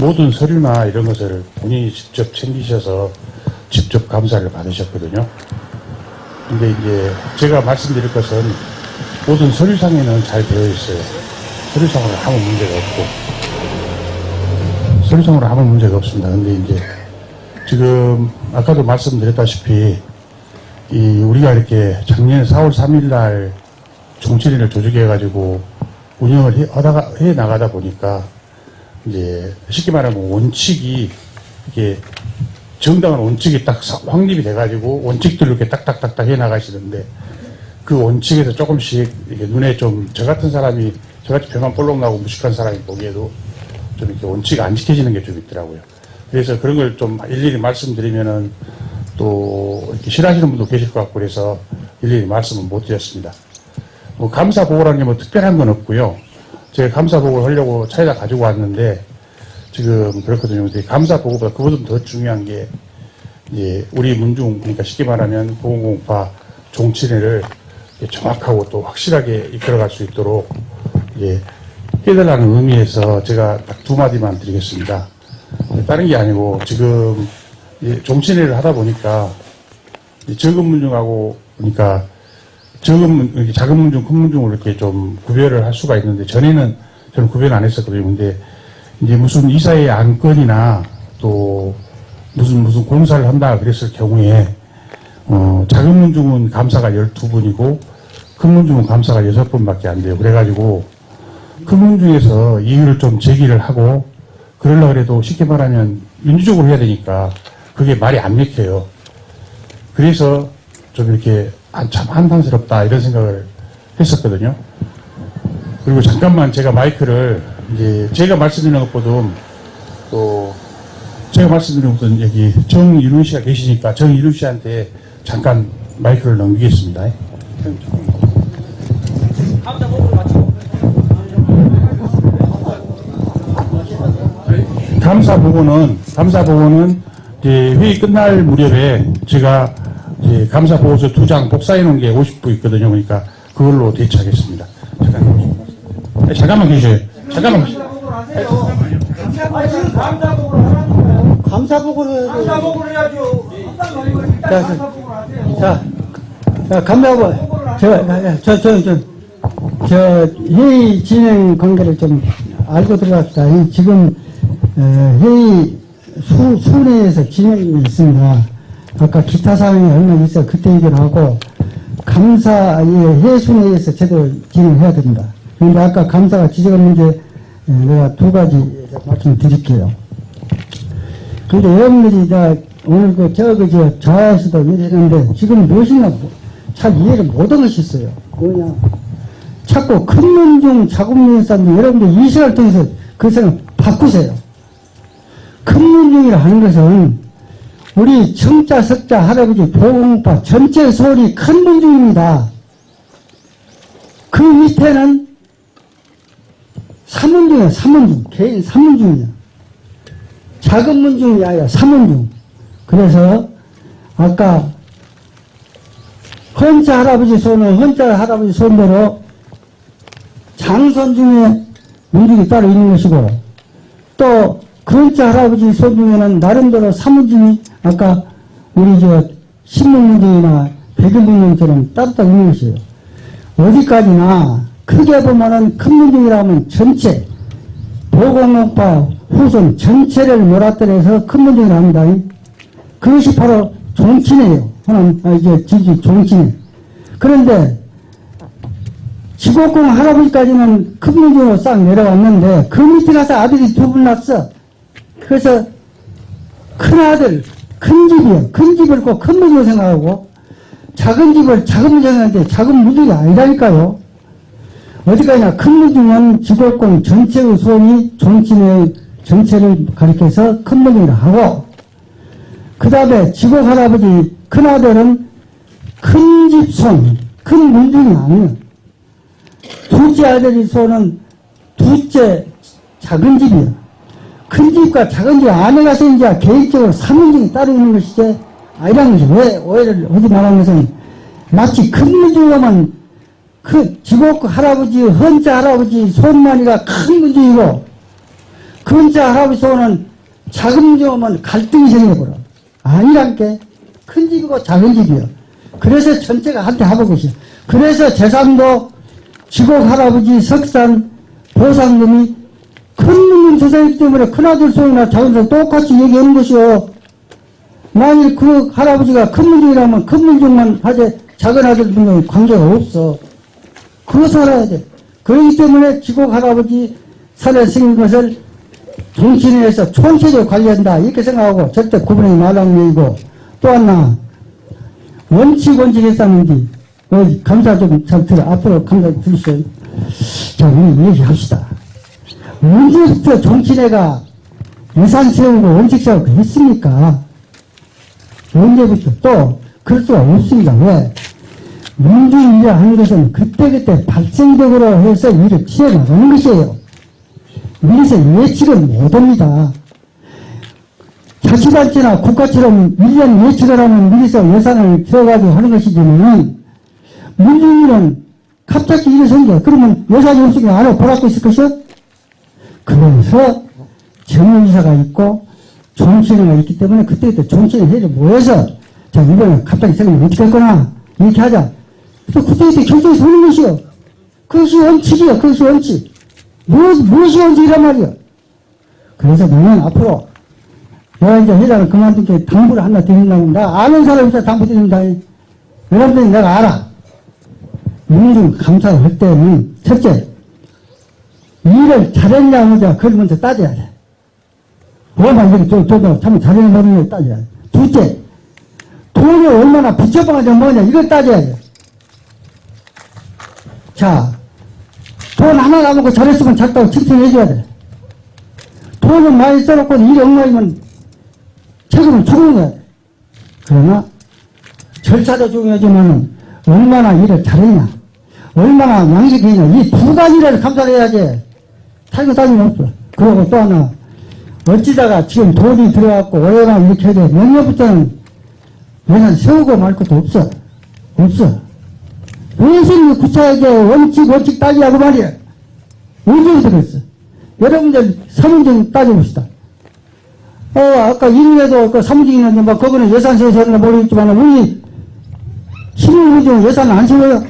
모든 서류나 이런 것을 본인이 직접 챙기셔서 직접 감사를 받으셨거든요. 근데 이제 제가 말씀드릴 것은 모든 서류상에는 잘 되어 있어요. 서류상으로 아무 문제가 없고. 서류상으로 아무 문제가 없습니다. 근데 이제 지금 아까도 말씀드렸다시피 이 우리가 이렇게 작년 4월 3일 날 정치인을 조직해 가지고 운영을 해, 하다가, 해 나가다 보니까 이제 쉽게 말하면 원칙이 이게 정당한 원칙이 딱 사- 확립이 돼가지고 원칙들로 이렇게 딱딱딱딱 해 나가시는데 그 원칙에서 조금씩 이게 눈에 좀 저 같은 사람이 저같이 배만 볼록 나고 무식한 사람이 보기에도 좀 이렇게 원칙이 안 지켜지는 게 좀 있더라고요. 그래서 그런 걸 좀 일일이 말씀드리면은 또 이렇게 싫어하시는 분도 계실 것 같고 그래서 일일이 말씀을 못 드렸습니다. 뭐 감사 보고라는 게 뭐 특별한 건 없고요. 제가 감사 보고를 하려고 차에다 가지고 왔는데 지금 그렇거든요. 근데 감사 보고보다 그보다 더 중요한 게 이제 우리 문중 그러니까 쉽게 말하면 보건공파 종친회를 정확하고 또 확실하게 이끌어갈 수 있도록 이제 해달라는 의미에서 제가 딱 두 마디만 드리겠습니다. 다른 게 아니고 지금 이제 종친회를 하다 보니까 적은 문중하고 그러니까 적은 작은 문중, 큰 문중을 이렇게 좀 구별을 할 수가 있는데 전에는 저는 구별 안 했었거든요. 근데 이제 무슨 이사의 안건이나 또 무슨 무슨 공사를 한다 그랬을 경우에 어, 작은 문중은 감사가 12분이고 큰 문중은 감사가 6분밖에 안 돼요. 그래가지고 큰 문중에서 이유를 좀 제기를 하고 그러려고 해도 쉽게 말하면 민주적으로 해야 되니까 그게 말이 안 맥혀요. 그래서 좀 이렇게 아, 참 한탄스럽다 이런 생각을 했었거든요. 그리고 잠깐만 제가 마이크를 이제 제가 말씀드리는 것보다 또 제가 말씀드리는 것보다 여기 정일훈 씨가 계시니까 정일훈 씨한테 잠깐 마이크를 넘기겠습니다. 감사 보고는 감사 보고는 회의 끝날 무렵에 제가 이제 감사 보고서 두 장 복사해 놓은 게 50부 있거든요. 그러니까 그걸로 대처하겠습니다. 잠깐만, 네, 잠깐만 계세요. 잠깐만. 하라는 거예요. 감사 보고를 해야죠. 자. 자, 자 감사보 저저 저 저 저 회의 진행 관계를 좀 알고 들어갑시다. 이 지금 어, 회의 수, 수내에서 진행이 있습니다. 아까 기타 사항이 얼마 있어 그때 얘기를 하고 감사 이 회순회에서 제대로 진행해야 됩니다. 그런데 아까 감사가 지적한 문제 에, 내가 두 가지 말씀드릴게요. 근데 여러분들이 다 오늘 그 저그 저 좌에서도 이랬는데 지금 무엇이냐 잘 이해를 못하고 있어요. 뭐냐 자꾸 큰 문중 작은 문중 사람들 여러분들 이 시간을 통해서 그 생각 바꾸세요. 큰 문중이라 하는 것은 우리 청자 석자 할아버지 보공파 전체 소리 큰 문중입니다. 그 밑에는 삼문중이에요. 삼문중 개인 삼문중이에요. 작은 문중이 아니라 삼문중. 그래서 아까 헌자 할아버지 손은 헌자 할아버지 손대로 장손 중에 문중이 따로 있는 것이고 또 근자 할아버지 손 중에는 나름대로 삼문중이 아까 우리 저 신문문중이나 백일문중처럼 따로따로 있는 것이에요. 어디까지나 크게 보면은 큰 문중이라 하면 전체 보건업파 후손 전체를 몰아떨어서 큰 문제를 합니다. 그것이 바로 종친이에요. 하나님, 아, 이제 지지 종친. 그런데 지곡공 할아버지까지는 큰 문제로 싹 내려왔는데 그 밑에 가서 아들이 두 분 낳았어. 그래서 큰 아들, 큰 집이요. 큰 집을 꼭 큰 문제로 생각하고 작은 집을 작은 문제로 생각하는데 작은 문제가 아니라니까요. 어디까지나 큰 문중은 지도권 전체의 수원이 종친의 전체를 가리켜서 큰 문중이라 하고 그 다음에 지고 할아버지 큰아들은 큰 집 손, 큰 문중이 아니에요. 둘째 아들이 손은 둘째 작은 집이에요. 큰 집과 작은 집 안에 가서 이제 개인적으로 삼문중이 따로 있는 것이지 아니라는 것이 왜 오해를 하지 말라는 것은 마치 큰 문중이면 그 지복 할아버지, 헌자 할아버지 손만이가 큰 문제이고 근자 할아버지 소원은 작은 집 오면 갈등이 생겨버려. 아니란 게 큰 집이고 작은 집이요. 그래서 전체가 한테 하고 계셔. 그래서 재산도 지곡 할아버지 석산 보상금이 큰 놈은 조상이기 때문에 큰아들 소이나 작은 소 똑같이 얘기하는 것이요. 만일 그 할아버지가 큰 문중이라면 큰 문중만 하되 작은 아들 문중은 관계가 없어. 그거 살아야 돼. 그렇기 때문에 지곡 할아버지 산에 생긴 것을 정신에서 총체적으로 관리한다. 이렇게 생각하고 절대 구분하지 말라는 얘기고 또 하나 원칙 원칙 했었는지 어, 감사 좀 잘 들어. 앞으로 감사 들으세요. 자, 우리 얘기합시다. 언제부터 정치내가 예산 세우고 원칙 세우고 했습니까? 언제부터 또 그럴 수가 없습니다. 왜? 민주주의라 하는 것은 그때그때 발생적으로 해서 일을 취해 나가는 것이에요. 미리서 예측은 못합니다. 자치단체나 국가처럼 1년 예측을 하면 미리서 예산을 세워가지고 하는 것이지만 민주주의는 갑자기 일이 생겨. 그러면 예산이 없으면 안 하고 보라고 있을 것이요? 그러면서 정의사가 있고 정치인가 있기 때문에 정치인 회의를 모여서 자 이번에 갑자기 생각하면 어떻게 할 거나 이렇게 하자. 또 그때그때 결정해서 하는 것이요. 그것이 원칙이요. 그것이 원칙. 무엇, 무엇이 원칙이란 말이요. 그래서 나는 앞으로 내가 이제 회장을 그만둔 게 당부를 하나 드린다고 나 아는 사람이 있어 당부 드린다. 여러분들이 내가 알아. 민중 감사를 할 때는 첫째 일을 잘했냐 못했냐 그걸 먼저 따져야 돼. 뭐만 이렇게 좀, 참 잘했냐 못했냐 따져야 돼. 둘째 돈이 얼마나 붙여방하냐 뭐냐 이걸 따져야 돼. 자, 돈 하나 남고 잘했으면 작다고 칭찬해줘야 돼. 돈을 많이 써놓고 일이 엉망이면 책임을 죽는 거야. 그러나 절차도 중요하지만 얼마나 일을 잘했냐, 얼마나 양식했냐 이 두 가지를 감사를 해야지. 타이거 따지면 없어. 그리고 또 하나 어찌다가 지금 돈이 들어갔고 올해나 이렇게 돼. 내년부터는 예산 세우고 말 것도 없어. 없어. 왜 선생님이 구차하게 원칙 원칙 따지라고 말이야. 언제부터 그랬어. 여러분들 사문정 따져봅시다. 어, 아까 일에도 그 사무직이나 뭐, 그거는 예산 세서는 모르겠지만, 우리 시민문중 예산 안 세워요.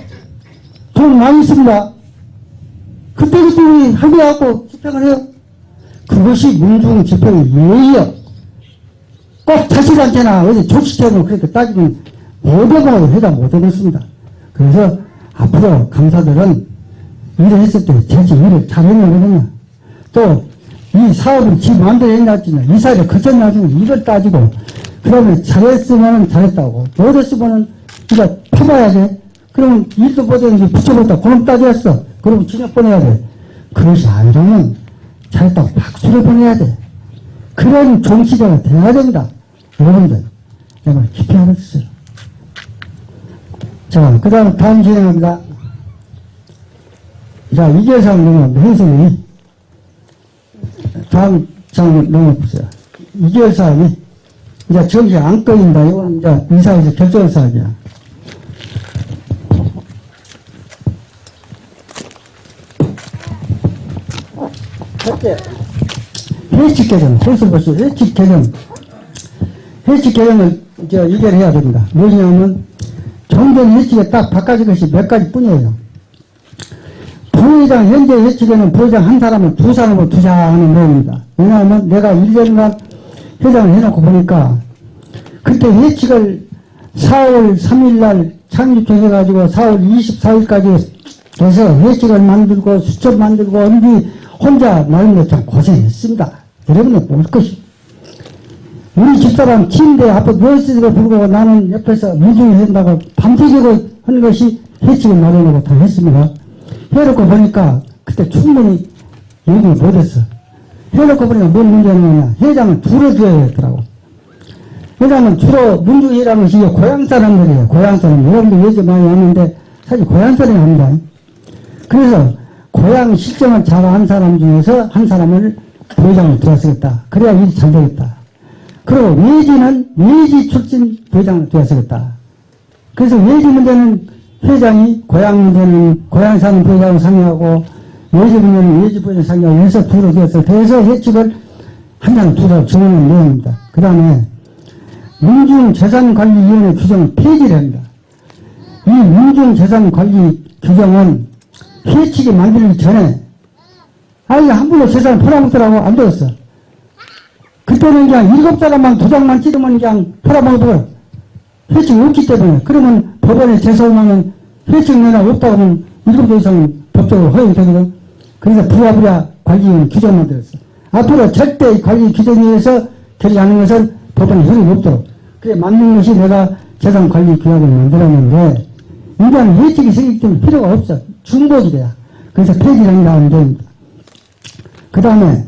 돈 많이 씁니다. 그때그때 우리 합의하고 집행을 해요. 그것이 문중 집행의 예의요. 꼭 자식한테나 어디 조직적으로 그렇게 따지면 못하고 해다 못하겠습니다. 그래서 앞으로 감사들은 일을 했을 때 제지 일을 잘했느냐, 또 이 사업을 지 마음대로 했냐지냐 이 사회를 거쳤냐지냐 이걸 따지고 그러면 잘했으면 잘했다고 못했으면 이거 파봐야 돼 그러면 일도 못했는데 붙여봤다 그럼 따졌어 그럼 진역 보내야 돼 그것이 아니라면 잘했다고 박수를 보내야 돼 그런 정치자가 돼야 됩니다 여러분들 내가 깊이 알았어요 자, 그 다음 다음 진행합니다. 자, 이계상 농업 행성이 다음 장 넘어보세요. 이계상이 이제 정시 안 꺼진다. 이건 이제 이사에서 결정사항이야. 첫째, 회칙 개정. 벌써 벌써 회칙 개정. 회칙 개정을 이제 의결해야 됩니다. 뭐냐면 정전 회칙에 딱 바꿔진 것이 몇 가지 뿐이에요. 부회장, 현재 회칙에는 부회장 한 사람을 두 사람으로 투자하는 내용입니다. 왜냐하면 내가 1년간 회장을 해놓고 보니까 그때 회칙을 4월 3일 날 창립해가지고 4월 24일까지 해서 회칙을 만들고 수첩 만들고 언지 혼자 나름대로 참 고생했습니다. 여러분은 볼 것이. 우리 집사람 침대 앞에 누워있으니까 불구하고 나는 옆에서 무중히 한다고 밤새기고 하는 것이 회칙을 마련하고 다 했습니다. 해놓고 보니까 그때 충분히 얘기를 못했어. 해놓고 보니까 뭔 문제냐면 회장을 두루 둬야 되더라고. 회장은 주로 문중이라는 것이 고향 사람들이에요. 고향 사람. 여러분들 얘기 많이 하는데 사실 고향 사람이 아니다. 그래서 고향 실정을 잘 한 사람 중에서 한 사람을 부회장을 들어쓰겠다. 그래야 일이 잘 되겠다. 그리고 외지는 외지 출신 부회장을 되었겠다. 그래서 외지 문제는 회장이 고향 문제는 고향 사는 부회장을 상의하고 예지분은 예지분의 상경에서 두로 되었을 때에서 예측을 한장 두로 정하는 내용입니다. 그 다음에 민중재산관리위원회 규정 폐지를 합니다. 이 민중재산관리 규정은 회칙이 만들기 전에 아니 함부로 재산을 팔아먹더라고 안 되었어. 그때는 그냥 일곱 사람만 도장만 찍으면 그냥 팔아먹어도 회칙이 없기 때문에 그러면 법원에 제소하면 회칙 내나 없다고 하면 일곱 개 이상은 법적으로 허용이 되거든. 그래서 부랴부랴 관리위원 규정을 만들었어. 앞으로 절대 이 관리 규정에 의해서 결의하는 것은 법원에 효력이 없도록. 그래 맞는 것이 내가 재산 관리 규약을 만들었는데 인간 회칙이 생기기 때문에 필요가 없어. 중복이 돼야. 그래서 폐지를 하면 됩니다. 그 다음에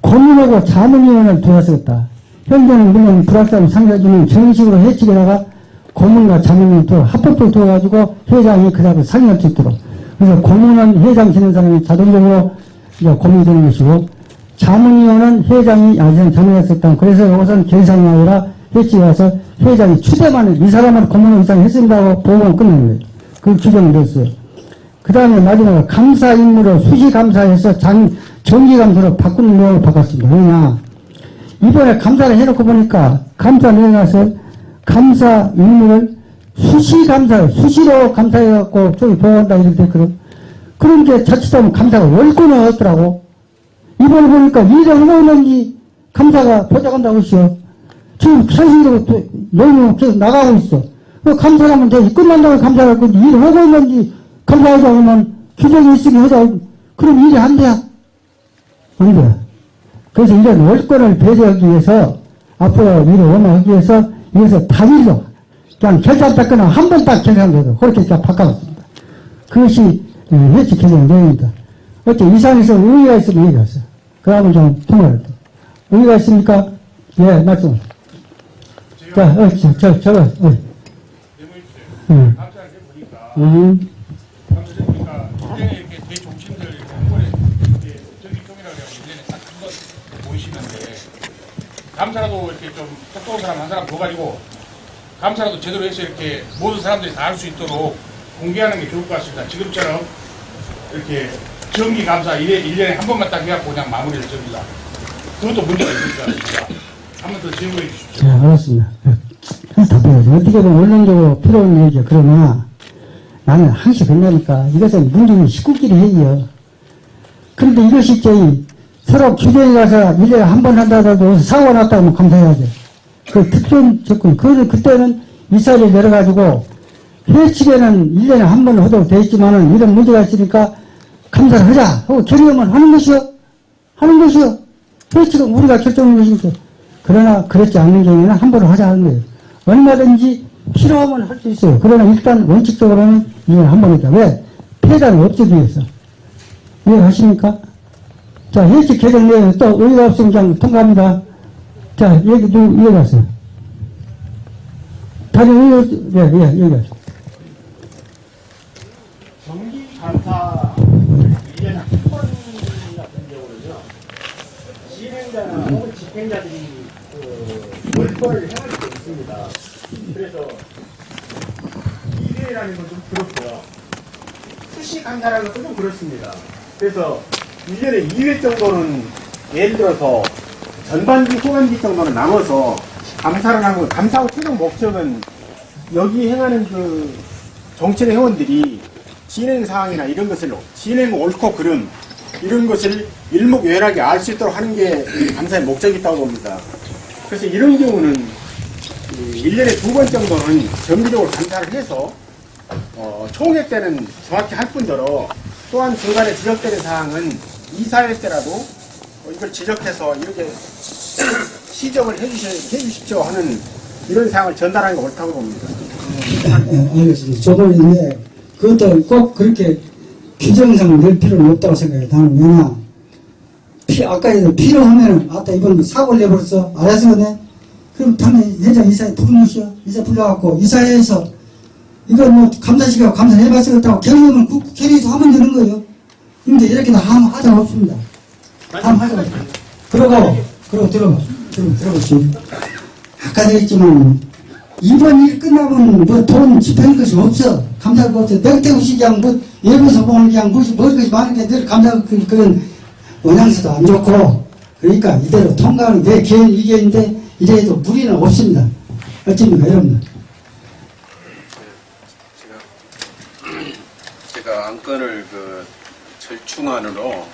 고민하고 자문위원을 두었었다. 현재는 물론 불확실한 상자주는 정식으로 회칙에다가 고문과 두 합법적으로 두어가지고 회장이 그 다음에 상의할 수 있도록. 그래서 고문은 회장 지낸 사람이 자동적으로 이제 고문이 되는 것이고 자문위원은 회장이 아직 자문했었다. 그래서 이것은 계산이 아니라 회칙에 가서 회장이 추대만 해. 이 사람을 고문 이상 했습니다고 보고만 끝내는 거예요. 그 규정을 냈어요. 그 다음에 마지막으로 감사 임무로 수시감사에서 장, 정기감사로 바꾸는 내용을 바꿨습니다. 왜냐. 이번에 감사를 해놓고 보니까 감사 내려가서 감사 임무를 수시감사, 수시로 감사해갖고 저기 보고한다 때 그럼. 그런 게 자칫하면 감사가 월권을 얻더라고. 이번에 보니까 하고 있는지 감사가 보장한다고 했어요. 지금 또 내용이 계속 나가고 있어. 그 감사하면 돼. 끝난다고 감사할 건데 일을 하고 있는지 감사하자 하면 규정이 있으면 하자. 그럼 일이 안 돼. 안 돼. 그래서 이런 월권을 배제하기 위해서 앞으로 일을 원하기 위해서 이것을 단일로 그냥 결산 닦거나 한 번 딱 결산돼도 그렇게 그냥 바꿔봤습니다. 그것이 회칙 개정 내용입니다. 어째 이상에서 의의가 있으면 얘기하세요. 그 다음에 좀 통화를 해. 의의가 있습니까? 예, 말씀. 자, 어, 저, 저, 저거, 어. 해보니까 음, 해보니까 일년에 이렇게 이렇게 한 번에 이렇게 정기총이라고 해서 일년에 딱 한번 모이시는데 감사라도 이렇게 좀 똑똑한 사람 한 사람 더 가지고 감사라도 제대로 해서 이렇게 모든 사람들이 다 알 수 있도록 공개하는 게 좋을 것 같습니다. 지금처럼 이렇게 정기 감사 일년에 한 번만 딱 해갖고 그냥 마무리를 접니다. 그것도 문제가 있을 것 같습니다. 한 번 더 질문해 주십시오. 네, 알았습니다. 답변하죠. 어떻게 보면 원론적으로 필요한 얘기야. 그러나 나는 항상 된다니까. 이것은 문제는 식구끼리 회의요. 그런데 이것이 저희 서로 규정에 가서 1년에 한 번 한다 하더라도 사고가 났다 하면 감사해야 돼. 그 특별 조건. 그, 그때는 이사를 내려가지고 회칙에는 1년에 한 번 하도록 돼 있지만은 이런 문제가 있으니까 감사를 하자 하고 결의하면 하는 것이요. 하는 것이요. 회칙은 우리가 결정하는 것이니까. 그러나 그렇지 않는 경우에는 함부로 하자 하는 거예요. 얼마든지 필요하면 할 수 있어요. 그러나 일단 원칙적으로는 이걸 한번 했다. 왜? 폐단을 없애기 위해서. 이해하십니까? 자, 회칙 개정 내용 또 의의가 없으면 통과합니다. 자, 얘기 좀 이해가세요. 다른 의의, 예, 예, 얘기하세요. 정기 감사 1년에 한번 같은 경우는요, 진행자나 혹은 집행자들이 그 월권을 행할 수 있습니다. 그래서 2회라는 건 좀 그렇고요. 수시 감사라는 것도 좀 그렇습니다. 그래서 1년에 2회 정도는 예를 들어서 전반기, 후반기 정도는 나눠서 감사를 하고, 감사의 최종 목적은 여기 행하는 그 정치의 회원들이 진행 사항이나 이런 것을 진행 옳고 그름 이런 것을 일목요연하게 알 수 있도록 하는 게이 감사의 목적이 있다고 봅니다. 그래서 이런 경우는 1년에 두 번 정도는 정기적으로 감사를 해서 어, 총회 때는 정확히 할 뿐더러 또한 중간에 지적되는 사항은 이사회 때라도 어, 이걸 지적해서 이렇게 시정을 해주십시오 하는 이런 사항을 전달하는 게 옳다고 봅니다. 네, 알겠습니다. 저도 이제 그것도 꼭 그렇게 규정상 낼 필요는 없다고 생각해요. 나는 왜냐 피, 아까 필요하면은 아따 이번 사고를 내버렸어 알아서 네 그럼 다음에 이사에 부르는 것이요 이사 불러갖고 이사회에서 이걸 뭐 감사시키고 감사해봤었다고 결의하면 그 결의에서 하면 되는 거예요. 근데 이렇게 다 하면 하자 없습니다. 다음 하자 없습니다. 그러고 그러고 들어봐 들어 들어보시오. 아까도 했지만 이번 일 끝나면 뭐 돈 집행할 것이 없어. 감사가 없어. 백대우시 그냥 뭐 예고서 보면 그냥 무시 먹을 것이 많은 게늘 감사 그- 그런 원양수도 안 좋고 그러니까 이대로 통과하는 게 개인 이견인데 이래도 무리는 없습니다. 어찌입니까 여러분? 제가 안건을 그 절충안으로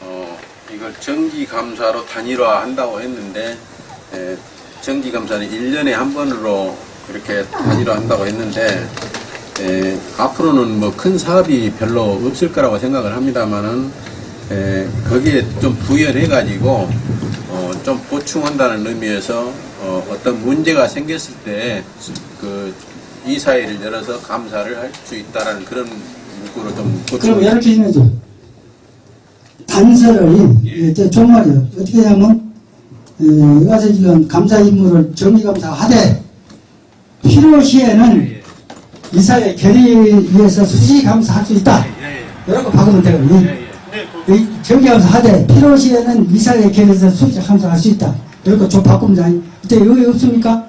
어 이걸 정기 감사로 단일화 한다고 했는데 에, 정기 감사는 1년에 한 번으로 이렇게 단일화 한다고 했는데 에, 앞으로는 뭐 큰 사업이 별로 없을 거라고 생각을 합니다만은 에, 거기에 좀 부연해 가지고 어, 좀 보충한다는 의미에서 어, 어떤 문제가 생겼을 때 그 이사회를 열어서 감사를 할 수 있다라는 그런 문구로 좀 그럼 보충. 이렇게 해야죠. 단서를 예, 저 종말이요. 어떻게 하냐면 에, 여기서 지금 감사 임무를 정기감사 하되 필요시에는 이사회 결의위에서 수시 감사할 수 있다. 이렇게 박으면 네, 그, 이 정기감사 하되 필요시에는 이사회 결의에서 수시 감사할 수 있다. 이렇게 좀 돼. 이때 의의 없습니까?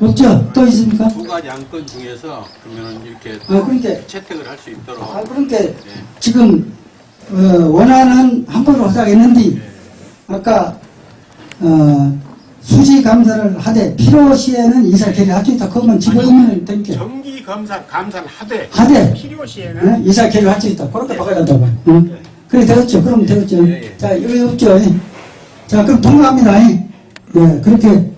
없죠? 또 있습니까? 두 가지 안건 중에서 그러면은 이렇게 아, 그러니까 채택을 할 수 있도록 아, 그러니까 지금 어, 원하는 한 번으로 하자고 했는데 아까 어, 수시 감사를 하되 필요시에는 이사 결의할 수 있다. 그러면 집어넣으면 되니까 정기 검사 감사를 하되 하되 필요시에는 어? 이사 결의할 수 있다. 그렇게 바꿔야 된다고. 응? 그래 되겠죠. 그럼 되겠죠. 예, 예. 자 이거 없죠. 예. 자 그럼 통과합니다. 예, 예, 그렇게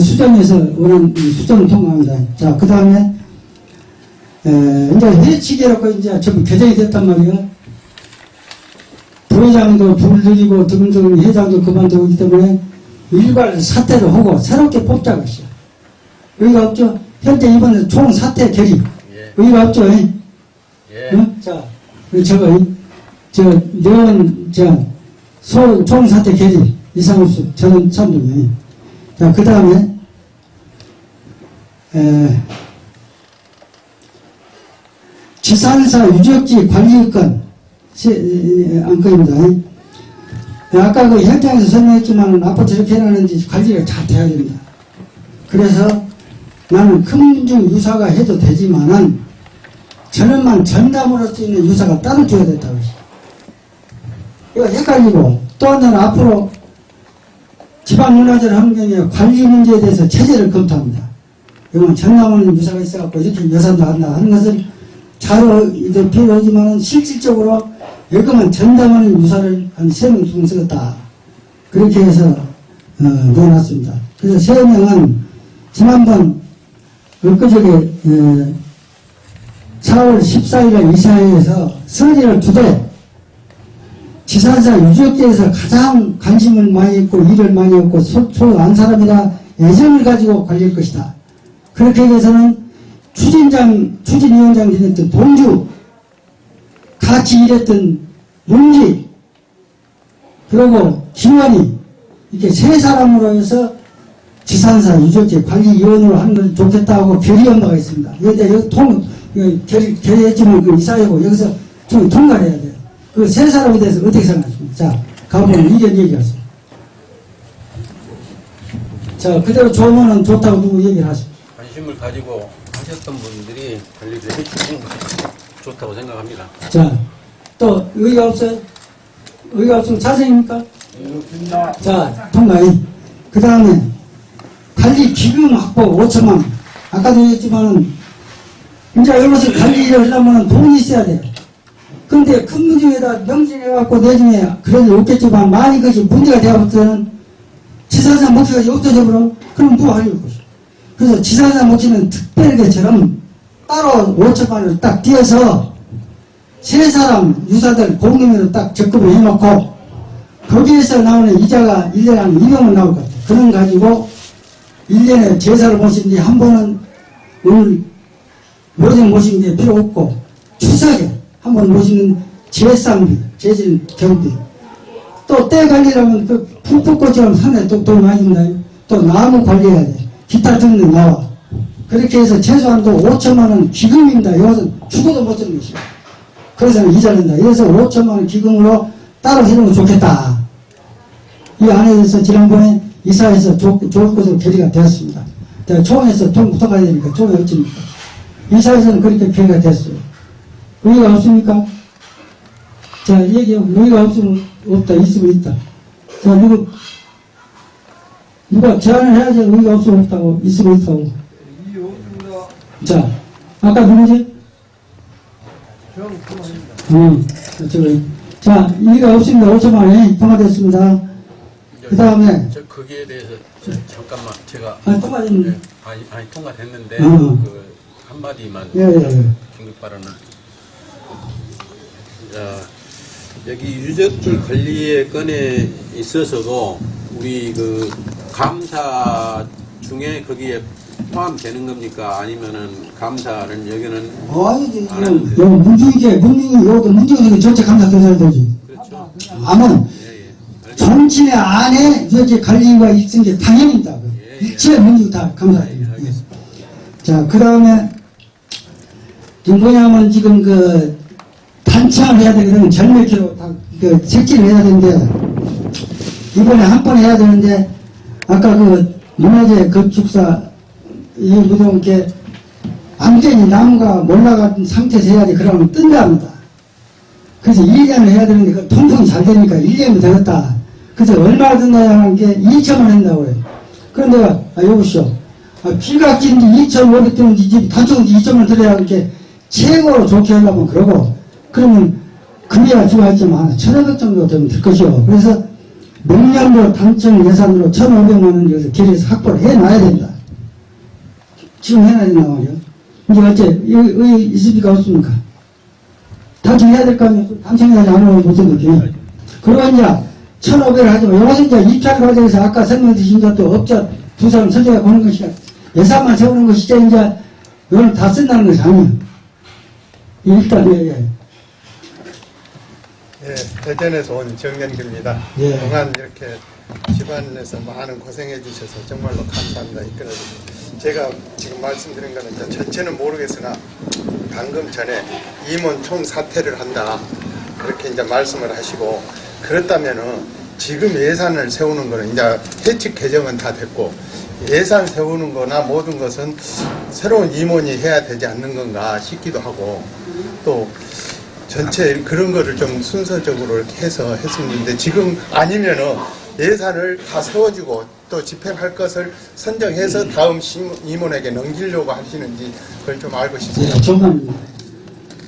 수정에서 원하는 이 수정을 통과합니다. 자 그 다음에 이제 회치기라고 이제 전부 개정이 됐단 말이에요. 부회장도 불들이고 등등 회장도 그만두고 있기 때문에 일괄 사퇴를 하고 새롭게 뽑자고 했어요. 의의가 없죠? 현재 이번에 총 사퇴 결의. 예. 의의가 없죠? 예. 예. 응? 자, 그 저거, 이- 저, 내원, 저, 소, 총사태 결의, 이상우수, 저는 참동이. 자, 그 다음에, 에, 지산사 유적지 관리권, 안건입니다. 아까 그 현장에서 설명했지만 앞으로 저렇게 해놨는지 관리가 잘 돼야 됩니다. 그래서 나는 큰 문중 유사가 해도 되지만은 전원만 전담으로 있는 유사가 따로 줘야 된다고. 이거 헷갈리고 또 하나는 앞으로 지방문화재 환경의 관리 문제에 대해서 체제를 검토합니다. 이건 전담하는 유사가 있어갖고 이렇게 예산도 한다 하는 것은 자로 이제 필요하지만은 실질적으로 여기만 전담하는 유사를 한 세명 정도 쓰겠다. 그렇게 해서 어, 넣어놨습니다. 그래서 세 명은 지난번 엊그저께 에, 4월 14일에 이사회에서 설의를 두되 지산사 유적지에서 가장 관심을 많이 있고 일을 많이 했고 소안 사람이라 애정을 가지고 관리할 것이다. 그렇게 해서는 추진장, 추진위원장 지냈던 동주, 같이 일했던 문지, 그리고 김원희, 이렇게 세 사람으로 해서 지산사 유적지 관리위원으로 하는 걸 좋겠다고 결의한 바가 있습니다. 여기 통, 그 결의, 결의했지만 그 이사회고 여기서 좀 통과를 해야 돼요. 그 세 사람에 대해서 어떻게 생각하십니까? 자, 가보면 이견 얘기하세요. 자, 그대로 좋으면 좋다고 누구 얘기를 하시죠. 관심을 가지고 하셨던 분들이 관리를 해주시는 것이 좋다고 생각합니다. 자, 또 의의가 없어요? 의의가 없으면 자세입니까? 자, 통과이. 그 다음에 관리 기금 확보 5천만 원. 아까도 얘기했지만은 이제 이것을 관리를 하려면 돈이 있어야 돼요. 근데 큰 문중에다 명칭해갖고 내중에 그래도 없겠지만 만약 그것이 문제가 되어버리면 지사장 목표가 없어져 버려 그럼 뭐 하려고 것이 그래서 지사장 목표는 특별계처럼 따로 5천만 원을 딱 띄어서 세 사람 유사들 공금으로 딱 적금을 해놓고 거기에서 나오는 이자가 1년에 한 200원 나올 것 같아요. 그런 가지고 1년에 제사를 모신 뒤한 번은 오늘 모든 모신 게 필요 없고 한번 모시는 제상비, 제질 경비 또 때 관리라면 그 풀꽃처럼 산에 또돈 많이 든다. 또 나무 관리해야 돼. 기타 등등 나와. 그렇게 해서 최소한도 5천만 원 기금입니다. 이것은 죽어도 못 쓰는 것이야. 그래서 이자 낸다. 그래서 5천만 원 기금으로 따로 해놓으면 좋겠다. 이 안에 대해서 지난번에 이사에서 좋, 좋을 것으로 결의가 되었습니다. 자, 총에서 돈 부탁해야 되니까 총에 어찌니까. 이사에서는 그렇게 표기가 됐어요. 의의가 없습니까? 자, 얘기해. 의의가 없으면 없다, 있으면 있다. 자, 누구, 누가 제안을 해야지 의의가 없으면 없다고, 있으면 있다고. 자, 아까 누구지? 음, 저거. 자, 의의가 없습니다. 5천만원이 통과됐습니다. 그 다음에, 저 거기에 대해서 저, 잠깐만 제가 아, 통과됐는데. 네, 아니, 아니 통과됐는데 어. 그 한마디만 예, 예, 예. 긴급 발언을 자, 여기 유적지 관리의 건에 있어서도 우리 그 감사 중에 거기에 포함되는 겁니까? 아니면은 감사는 여기는 아니. 이거 문중이게, 문중이, 요것도 문중이 전체 감사 들어야 되지. 그렇죠. 아마, 예, 예. 정치의 안에 이렇게 관리가 있은 게 당연입니다. 예, 예. 일체 문중 다 예, 감사합니다. 알겠습니다. 자, 그 다음에, 뭐냐면 지금 그, 단체를 해야 되거든. 절멸키로 다, 그, 색칠을 해야 되는데, 이번에 한 번 해야 되는데, 아까 그, 문화재 건축사, 이 무덤 이렇게, 완전히 나무가 몰라간 상태에서 해야 돼. 그러면 뜬답니다. 그래서 1년을 해야 되는데, 그 통풍이 잘 되니까 1년이 되겠다. 그래서 얼마나 든다는 게 2천만 한다고 해요. 그런데, 아, 여보시오. 아, 비각진지 2,500 되는지 집 단총지 2천만 들어야 이렇게 최고로 좋게 하려면 그러고, 그러면 금리가 좋아했지만 1,500 정도 되면 될 것이요. 그래서 명년도 단청 예산으로 1,500만 원 여기서 길에서 확보를 해놔야 된다. 지금 해놔야 된단 말이에요. 이제 어째, 의, 의 있습니까? 없습니까? 단청해야 될 거 아니에요? 단청해야지 안 하면 못 생각해. 그리고 이제 1,500을 하지만 여기서 이제 입찰 과정에서 아까 설명드린 것도 업자 두 사람 선정해 보는 것이야. 예산만 세우는 것이죠. 이제 이걸 다 쓴다는 것이 아니에요. 일단, 예, 예. 예, 대전에서 온 정연기입니다. 예. 그동안 이렇게 집안에서 많은 고생해 주셔서 정말로 감사합니다. 이끌어 제가 지금 말씀드린 거는 전체는 모르겠으나 방금 전에 임원 총 사퇴를 한다. 그렇게 이제 말씀을 하시고 그렇다면은 지금 예산을 세우는 거는 이제 해칙 개정은 다 됐고 예산 세우는 거나 모든 것은 새로운 임원이 해야 되지 않는 건가 싶기도 하고 또 전체 그런 거를 좀 순서적으로 이렇게 해서 했었는데 지금 아니면은 예산을 다 세워지고 또 집행할 것을 선정해서 다음 심- 임원에게 넘기려고 하시는지 그걸 좀 알고 싶습니다. 예, 정말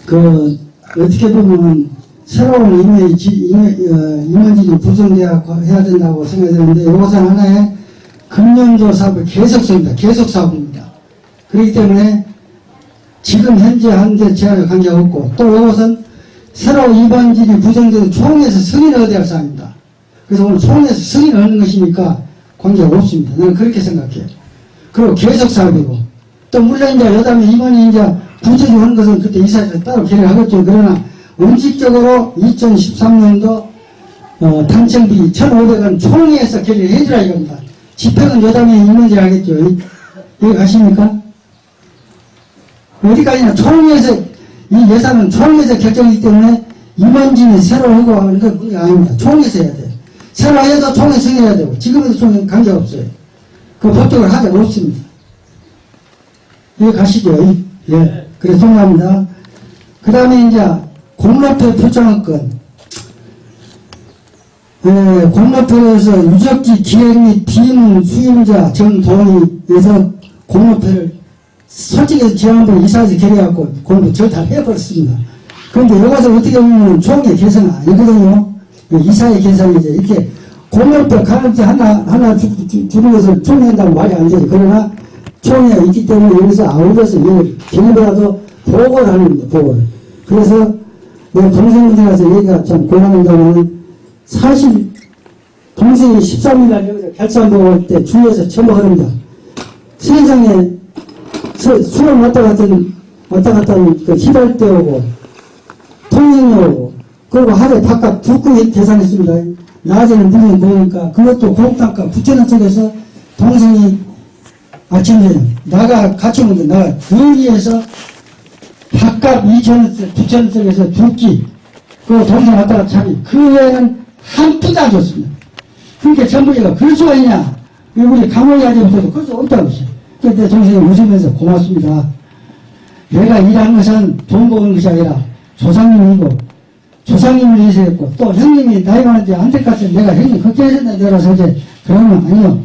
그 어떻게 보면 새로운 어, 임원진이 구성돼야 해야 된다고 생각되는데 이것은 하나의 금년도 사업의 계속성입니다. 계속 사업입니다. 그렇기 때문에 지금 현재 한데 제한에 관계가 없고 또 이것은 새로 임원진이 구성돼서 총회에서 승인을 얻어야 할 사항입니다. 그래서 오늘 총회에서 승인을 얻는 것이니까 관계가 없습니다. 나는 그렇게 생각해요. 그리고 계속 사업이고 또 물론 이제 여담에 임원이 이제 부처적으로 하는 것은 그때 이사에서 따로 결의하겠죠. 그러나 원칙적으로 2013년도 어, 당첨비 1,500원 총회에서 결의를 해주라 이겁니다. 집행은 여담에 하겠죠. 이- 여기 가십니까? 어디까지나 총회에서 이 예산은 총회에서 결정이기 때문에 임원진이 새로 하고 하는 건 문제가 아닙니다. 총회에서 해야 돼요. 새로 해도 총회 승인해야 되고 지금은 총회 관계없어요. 그 법적으로 하자 없습니다. 여기 가시죠. 예. 그래, 통합니다. 그 다음에 이제 공로표 표창권. 예, 공로표에서 유적지 기획 및 비문 수임자 정동의에서 공로표를 솔직히 지난번에 이사에서 결의해갖고 공부 절다 해버렸습니다. 그런데 이것을 어떻게 보면 총회 개선은 아니거든요. 이사의 개선이죠. 이렇게 공로표 가는지 하나, 하나 주, 주, 주는 것을 총회한다고 말이 안 되죠. 그러나 총회가 있기 때문에 여기서 이걸 개인보다도 보고를 하는 겁니다. 보고를. 그래서 내 동생분들한테 얘기가 참 곤란한다면 사실 동생이 13일 날 여기서 결산보고 할 때 주위에서 처먹합니다. 세상에 서- 수능 왔다 갔던 왔다 갔다 하는 그때 오고 통행료 오고 그리고 하루에 밥값 두꺼이 계산했습니다. 낮에는 물론 보니까 그것도 공단가 부채는 쪽에서 동생이 아침 저녁 나가 같이 오는데 나가 여기에서 밥값 2천원짜리 9천원짜리에서 두끼 그리고 동생 왔다 갔다 자기 그 외에는 한 푼도 안 줬습니다. 그러니까 전부 얘가 그럴 수가 있냐 우리 강원이 아직부터도 그럴 수 없다고 했어요. 그때 동생이 웃으면서 고맙습니다. 내가 일한 것은 돈 버는 것이 아니라 조상님이고 조상님을 위해서 했고 또 형님이 나이 많은데 안될것 내가 형님 걱정했었는데 내가서 이제 그러면 아니요.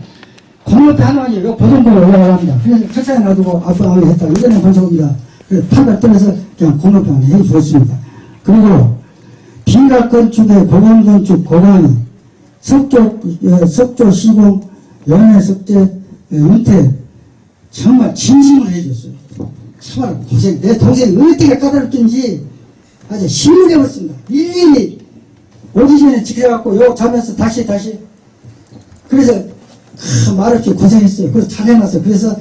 공업에 하나만이 요 보존보로 올라가랍니다. 그래서 책상에 놔두고 아빠하고 했다. 이거는 보존입니다. 그래서 판을 떠나서 그냥 하나 해 주었습니다. 그리고 빈각 건축의 고강 건축 고강이 석조, 어, 석조 시공 연애 석재 어, 은퇴 정말 진심을 해줬어요. 정말 고생, 내 동생이 어떻게 까다롭든지 아주 힘을 내었습니다. 일일이 오기 전에 지켜갖고 요 자면서 다시 다시 그래서 아, 말없이 고생했어요. 그래서 잘해놨어요. 그래서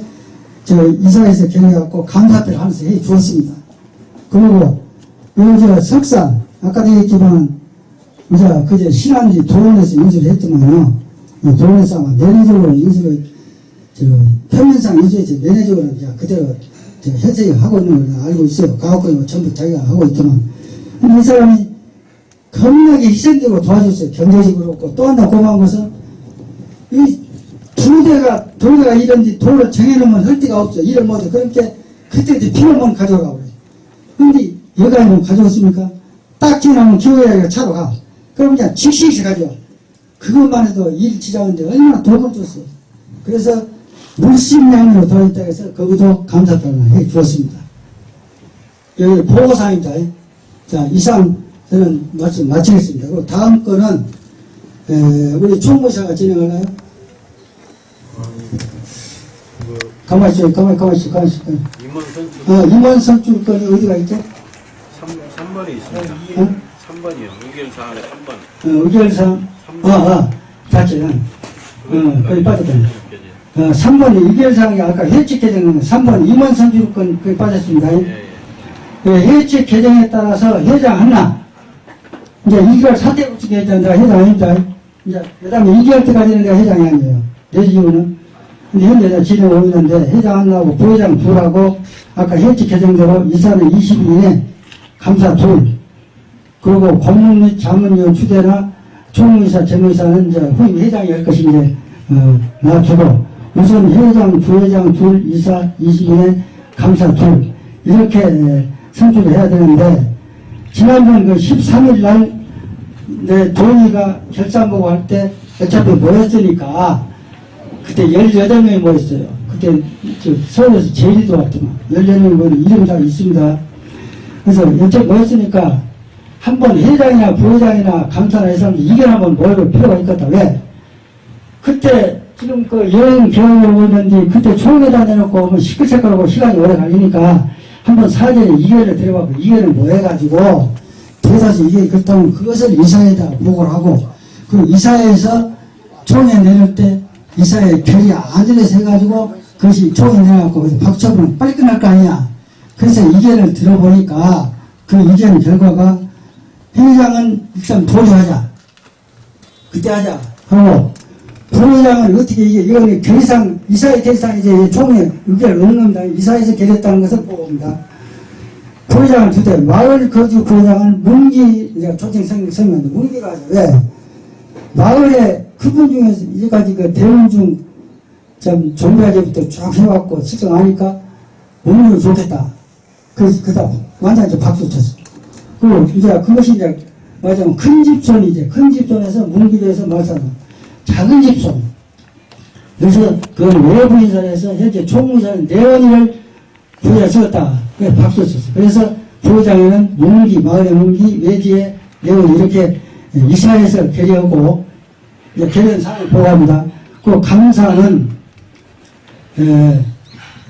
저 이사에서 결해갖고 감사패를 하면서 해 주었습니다. 그리고 요저 석산 아까도 얘기했지만 이제 그제 신안지 도원에서 인수를 했지만요. 이 도원에서 아마 내내적으로 인수를 저 표면상 인수했지 내내적으로 이제 그대로 저 현세에 하고 있는 걸 알고 있어요. 가옥권이 전부 자기가 하고 있지만 이 사람이 겁나게 희생되고 도와줬어요. 경제적으로 그렇고 또 하나 고마운 것은 이 두대가 돌대가 이런지 돌을 정해놓으면 할 데가 없어. 일을 못해. 그러니까 그때 이제 필요만 그래. 근데 여가는 가져왔습니까? 딱 지나면 기호야가 차로 가. 그럼 그냥 즉시 가져와. 그것만 해도 일 지장인데 얼마나 도움을 줬어. 그래서 물심량으로 들어있다 해서 거기도 감사표를 해 주었습니다. 여기 보고사항입니다. 자, 이상 저는 말씀 마치겠습니다. 그리고 다음 거는 에, 우리 총무사가 진행하나요? 가만히 있어요. 가만히, 가만히 있어요. 가만히 있어요. 임원 선출 어, 임원 선출 건이 어디가 있죠? 3, 3번에 있습니다. 어? 3번이요. 의견 사항에 3번. 어, 의결상, 아, 아, 자체, 어, 거기 빠졌다. 어, 3번 의결사항이 아까 해칙 개정은 3번 임원 선출권 거기 빠졌습니다. 예, 예. 그 해칙 개정에 따라서 회장 하나, 이제 2개월 사퇴 없이 회장, 내가 회장 아닙니다. 이제, 그 다음에 2개월 때까지는 내가 회장이 아니에요. 내 이유는. 근데 현재 내가 진행하고 있는데, 회장 하나하고 부회장 둘하고, 아까 해칙 개정대로 이사는 20일에 감사 둘, 그리고 공무 및 자문위원 추대나 총무이사, 재무이사는 이제 후임 회장이 할 것이 이제, 어, 놔두고, 우선 회장, 부회장 둘, 이사 20일에 감사 둘, 이렇게 에, 선출을 해야 되는데, 지난번 그 13일 날, 내 동의가 결산 보고 할 때 어차피 모였으니까, 그때 18명이 모였어요. 그때 저 서울에서 제일이 들어왔더만. 18명이 모이는 이름 다 있습니다. 그래서 어차피 모였으니까, 한 번 회장이나 부회장이나 감사나 이 사람들 이견 한번 모여볼 필요가 있겠다. 왜? 그때 지금 그 여행 경험을 오는데 그때 총회다 내놓고 오면 시끌시끌하고 시간이 오래 걸리니까 한번 사전에 이견을 들어가고 이견을 모여가지고 대사서 이게 그렇다면 그것을 이사회에다 보고를 하고 그 이사회에서 총회 내릴 때 이사회 결의 안전에서 해가지고 그것이 내갖고 그래서 박처분 빨리 끝날 거 아니야. 그래서 이견을 들어보니까 그 이견 결과가 회장은 일단 보류하자. 그때 하자. 하고 부회장은 어떻게 이게 이거는 결의상 이사의 결의상 이제 총회 의결을 넣는 겁니다. 이사에서 결의했다는 것을 보고입니다. 부회장은 두 대, 마을 거주 부회장은 문기 이제 성- 성명인데 문기가. 왜? 마을에 그분 중에서 이제까지 그 대원 중좀 종교제부터 쭉 해왔고 측정하니까 문기 좋겠다. 그래서 그다음 완전 이제 박수 쳤어. 그리고 이제 그것이 이제 말하자면 큰 집손이 이제 큰 집손에서 문기도에서 말하자면 작은 집손. 그래서 그 외부 인사에서 현재 총무사는 내원이를 부여에 쓰었다. 그래 박수 쳤어. 그래서 부회장에는 문기, 마을의 문기, 외지에 내원 이렇게 이사에서 결의하고 결의한 사항을 보고합니다. 그 감사는 에,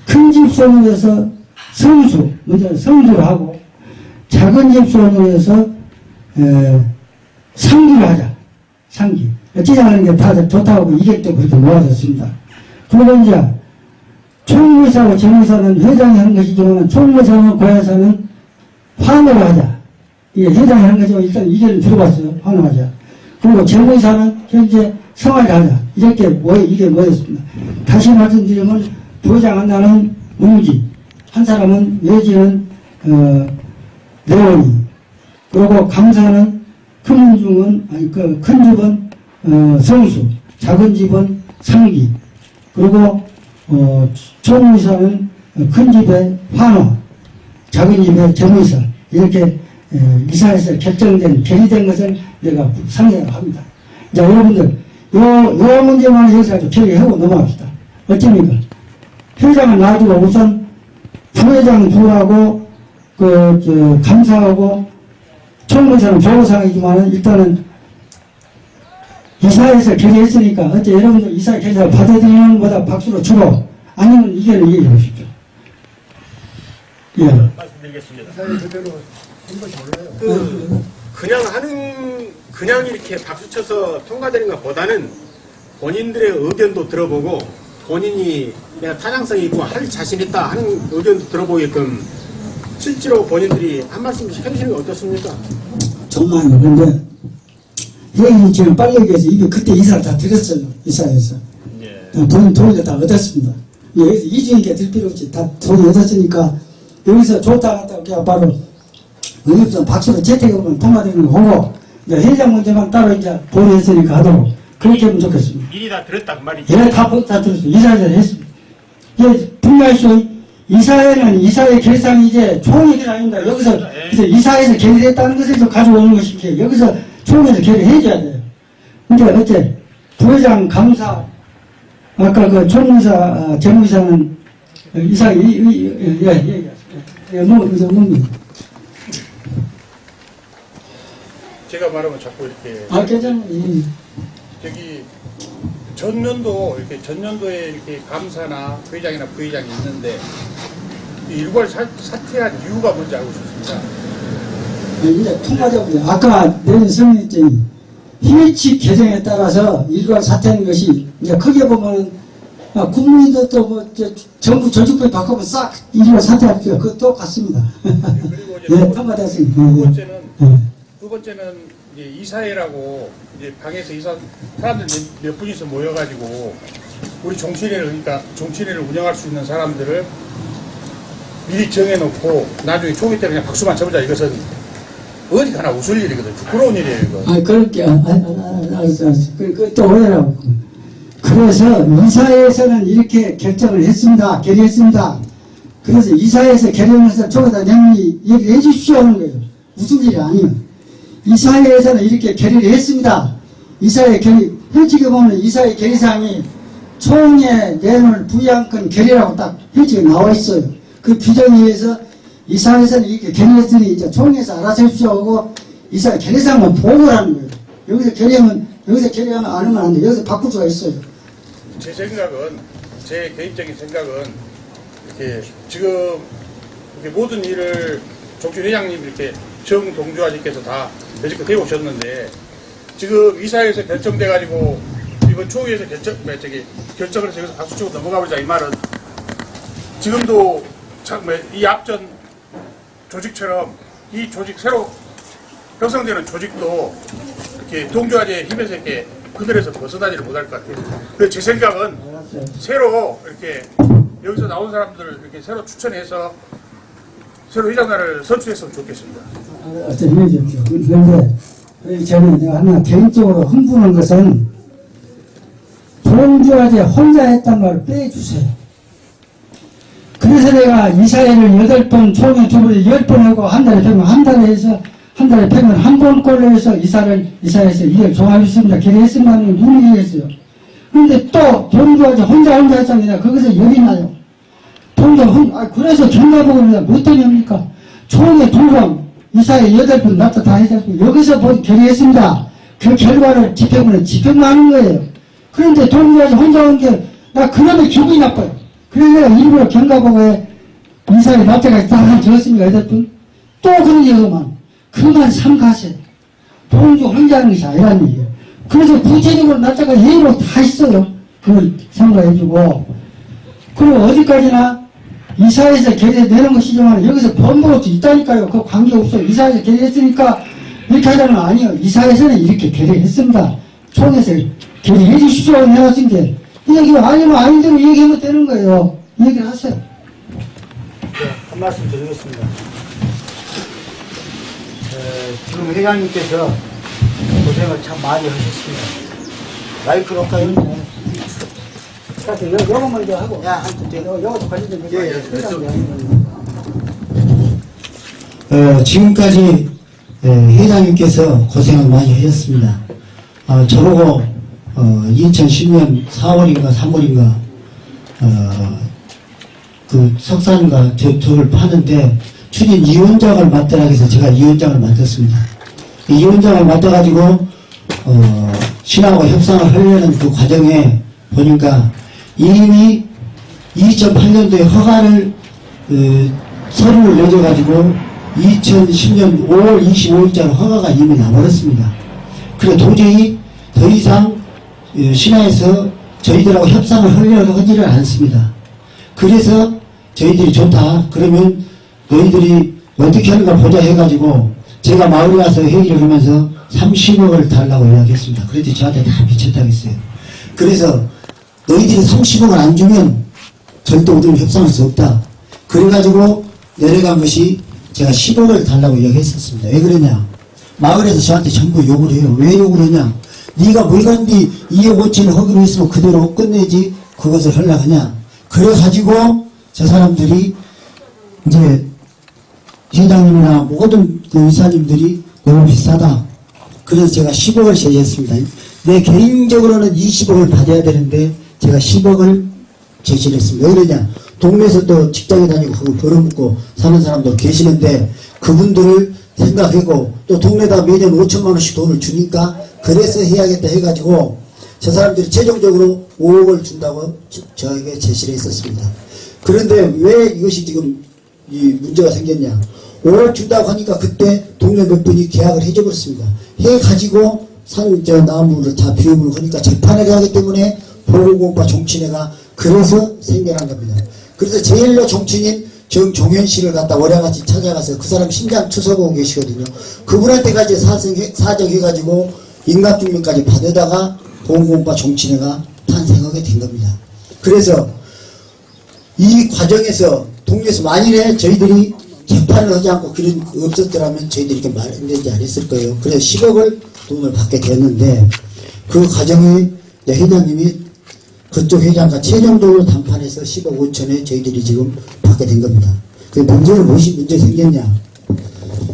큰 집손에서 성수, 먼저 성수를 하고 작은 집손에서 에, 상기를 하자. 상기. 지장하는 게 다 좋다고 이객도 그렇게 모아졌습니다. 그리고 이제 총무사와 재무사는 회장이 하는 것이지만 총무사와 고야사는 환호를 하자. 이게 회장이 하는 거지만 일단 이견을 들어봤어요. 환호하자. 그리고 재무사는 현재 성화를 하자. 이렇게 모여, 이게 모였습니다. 다시 말씀드리면 부회장 하나는 문기, 한 사람은 외지는 어, 내원이, 그리고 감사는 큰 중은 아니 그 큰 집은 어, 성수, 작은 집은 상기, 그리고 어, 의사는 큰 집에 환호, 작은 집에 정의사 이렇게 에, 이사에서 결정된 결의된 것을 내가 상정을 합니다. 자 여러분들 요, 요 문제만 여기서 결의하고 넘어갑시다. 어쩝니까? 회장을 놔두고 우선 부회장 부하고 그, 저, 감사하고 총무사는 보고상이지만 일단은 이사에서 결의했으니까 어째 여러분들 이사 결의를 받아들이는 것보다 박수로 주고 아니면 이견을 얘기해 보십시오. 예. 말씀드리겠습니다. 그 그냥 하는 그냥 이렇게 박수 쳐서 통과되는 것보다는 본인들의 의견도 들어보고 본인이 내가 타당성이 있고 할 자신 있다 하는 의견도 들어보게끔 실제로 본인들이 한 말씀씩 해주시는 게 어떻습니까? 정말요. 근데 얘기 지금 빨리 얘기해서 이게 그때 이사를 다 드렸어요. 이사에서. 예. 돈, 돈을 다 얻었습니다. 여기서 이중인게 들 필요 없이 다 돈을 얻었으니까 여기서 좋다 하다 그냥 바로 여기서 박수로 재택으로만 통과되는 거 보고 이제 회장 문제만 따로 이제 보류했으니까 하도록 그렇게 하면 좋겠습니다. 미리 다 들었단 말이죠. 예, 다, 보- 다 들었어요. 이사회를 했습니다. 예, 분명히쇼 이사회는 이사회 결산이 이제 총회가 아닙니다. 여기서 그래서 이사회에서 결의했다는 것을 좀 가져오는 것이지 여기서 총회에서 결의해줘야 돼요. 근데 어째 부회장 감사 아까 그 총무사 아, 재무이사는 이사 이, 이, 이, 예, 예, 예, 예, 뭐, 그 정도입니다. 제가 말하면 자꾸 이렇게 아, 괜찮아요. 예. 저기 전년도 이렇게 전년도에 이렇게 감사나 회장이나 부회장이 있는데 이 일괄 사, 사퇴한 이유가 뭔지 알고 싶습니다. 네, 이제 통과적으로 아까 내린 설명했더니 희칙 개정에 따라서 일괄 사퇴하는 것이 이제 크게 보면은 아, 국민도 또뭐 정부 전축부에 바꾸면 싹 일괄 사퇴합시다. 그거 똑같습니다. 그리고 이제 예, 두, 통과됐습니다. 두 예, 번째는 예. 두 번째는 이제 이사회라고 이제 방에서 이사 사람들 몇, 몇 분이서 모여가지고 우리 종친회를 그러니까 종친회를 운영할 수 있는 사람들을 미리 정해놓고 나중에 총회 때 그냥 박수만 쳐보자 이것은 어디 가나 웃을 일이거든 부끄러운 일이에요 이거. 아, 그렇게, 아, 아, 아, 알았어, 알았어. 그, 그, 또 오해라고. 그래서 이사회에서는 이렇게 결정을 했습니다. 결의했습니다. 그래서 이사회에서 결의해서 저기다 내문이 얘기해 주십시오 하는 거예요. 무슨 일이 아니에요. 이사회에서는 이렇게 결의를 했습니다. 이사회 결의, 현직에 보면 이사회 결의사항이 총회 내용을 부양권 결의라고 딱 현직에 나와 있어요. 그 규정에 의해서 이사회에서는 이렇게 결의했으니 이제 총회에서 알아서 해주십시오 하고 이사회 결의사항만 보고를 하는 거예요. 여기서 결의하면, 여기서 결의하면 안 하면 안 돼. 여기서 바꿀 수가 있어요. 제 생각은 제 개인적인 생각은 이렇게 지금 이렇게 모든 일을 종주 회장님 이렇게 정 동주 아저께서 다 여지껏 해오셨는데 지금 이사회에서 결정돼 가지고 이번 초회에서 결정 뭐 저기 결정을 해서 여기서 박수 치고 넘어가 보자 이 말은 지금도 참이 앞전 조직처럼 이 조직 새로 형성되는 조직도 이렇게 동주아재의 힘에서 이렇게 그늘에서 벗어나지를 못할 것 같아요. 그래서 제 생각은 새로 이렇게 여기서 나온 사람들을 이렇게 새로 추천해서 새로 회장단을 선출했으면 좋겠습니다. 어떤 얘기죠. 그런데 저는 내가 하나 개인적으로 흥분한 것은 동주아재 혼자 했단 말을 빼주세요. 그래서 내가 이사회를 여덟 번, 총회 두번 하고 한 달에 펴면 한 달에 해서 한 달에 펴면 한 번꼴로 해서 이사를 이사에서 이걸 종합했습니다. 결의했습니다는 누누이 했어요. 그런데 또 동주아재 혼자 혼자 했잖아요. 거기서 열이 나요. 동전 혼, 아, 그래서 경마보고입니다. 뭐 때문입니까? 총회 두 번, 이사회 여덟 번, 납도 다 해줬고, 여기서 본 결의했습니다. 그 결과를 집행을 집행만 하는 거예요. 그런데 동료에서 혼자 온 게, 나 그놈의 기분이 나빠요. 그래서 일부러 경가보고에 이사회 납자까지 다 줬습니다. 여덟 분. 또 그런 얘기만. 그만 삼가세요. 동주 혼자 하는 것이 아니라는 얘기예요. 그래서 구체적으로 납자가 예의로 다 있어요. 그걸 삼가해주고. 그리고 어디까지나 이사회에서 결의 내는 것이지만 여기서 번복도 있다니까요. 그 관계없어요. 이사회에서 결의했으니까 이렇게 하자면 아니요. 이사회에서는 이렇게 결의했습니다. 총에서 결의해 주십시오. 해왔은 게. 이 얘기가 아니면 아니대로 얘기하면 되는 거예요. 이 얘기를 하세요. 네, 한 말씀 드리겠습니다. 에, 지금 회장님께서 고생을 참 많이 하셨습니다. 마이크로 할까요? 요, 요거 먼저 하고. 야, 한 번, 요, 요것도 관리좀 해봐. 예, 예, 어, 지금까지 에, 회장님께서 고생을 많이 하셨습니다. 어, 저보고 어, 2010년 4월인가 3월인가 어, 그 석산과 저, 저를 파는데 추진 이원장을 맡으라 해서 제가 이원장을 맡았습니다. 이 이원장을 맡아가지고 어, 신하고 협상을 하려는 그 과정에 보니까 이미 2008년도에 허가를 어, 서류를 내줘가지고 2010년 5월 25일자로 허가가 이미 나버렸습니다. 그래 도저히 더 이상 어, 신화에서 저희들하고 협상을 하려고 하지를 않습니다. 그래서 저희들이 좋다. 그러면 너희들이 어떻게 하는가 보자 해가지고 제가 마을에 와서 회의를 하면서 30억을 달라고 이야기했습니다. 그랬더니 저한테 다 미쳤다고 했어요. 그래서 너희들이 30억을 안 주면 절대 우리는 협상할 수 없다. 그래가지고 내려간 것이 제가 10억을 달라고 이야기했었습니다. 왜 그러냐? 마을에서 저한테 전부 욕을 해요. 왜 욕을 하냐? 네가 뭘 간디 2억 5천을 허기로 했으면 그대로 끝내지 그것을 하려고 하냐? 그래가지고 저 사람들이 이제 회장님이나 모든 그 이사님들이 너무 비싸다. 그래서 제가 10억을 제시했습니다. 내 개인적으로는 20억을 받아야 되는데 제가 10억을 제시를 했습니다. 왜 그러냐? 동네에서 또 직장에 다니고 그거 벌어먹고 사는 사람도 계시는데 그분들을 생각하고 또 동네다 매년 5천만 원씩 돈을 주니까 그래서 해야겠다 해가지고 저 사람들이 최종적으로 5억을 준다고 저- 저에게 제시를 했었습니다. 그런데 왜 이것이 지금 이 문제가 생겼냐? 5억 준다고 하니까 그때 동네 몇 분이 계약을 해줘버렸습니다. 해가지고 산, 저, 나무를 다 비움을 하니까 재판을 하기 때문에 보건공파 정치회가 그래서 생겨난 겁니다. 그래서 제일로 정치인 정종현 씨를 갖다 월야같이 찾아가서 그 사람 심장 투석하고 계시거든요. 그분한테까지 사정해, 사정해가지고 인감증명까지 받아다가 보건공파 정치회가 탄생하게 된 겁니다. 그래서 이 과정에서 동네에서 만일에 저희들이 재판을 하지 않고 그런 거 없었더라면 저희들이 이렇게 말했는지 안 했을 거예요. 그래서 10억을 돈을 받게 됐는데 그 과정에 회장님이 그쪽 회장과 최종적으로 담판해서 10억 5천에 저희들이 지금 받게 된 겁니다. 그 문제는 무엇이 문제 생겼냐?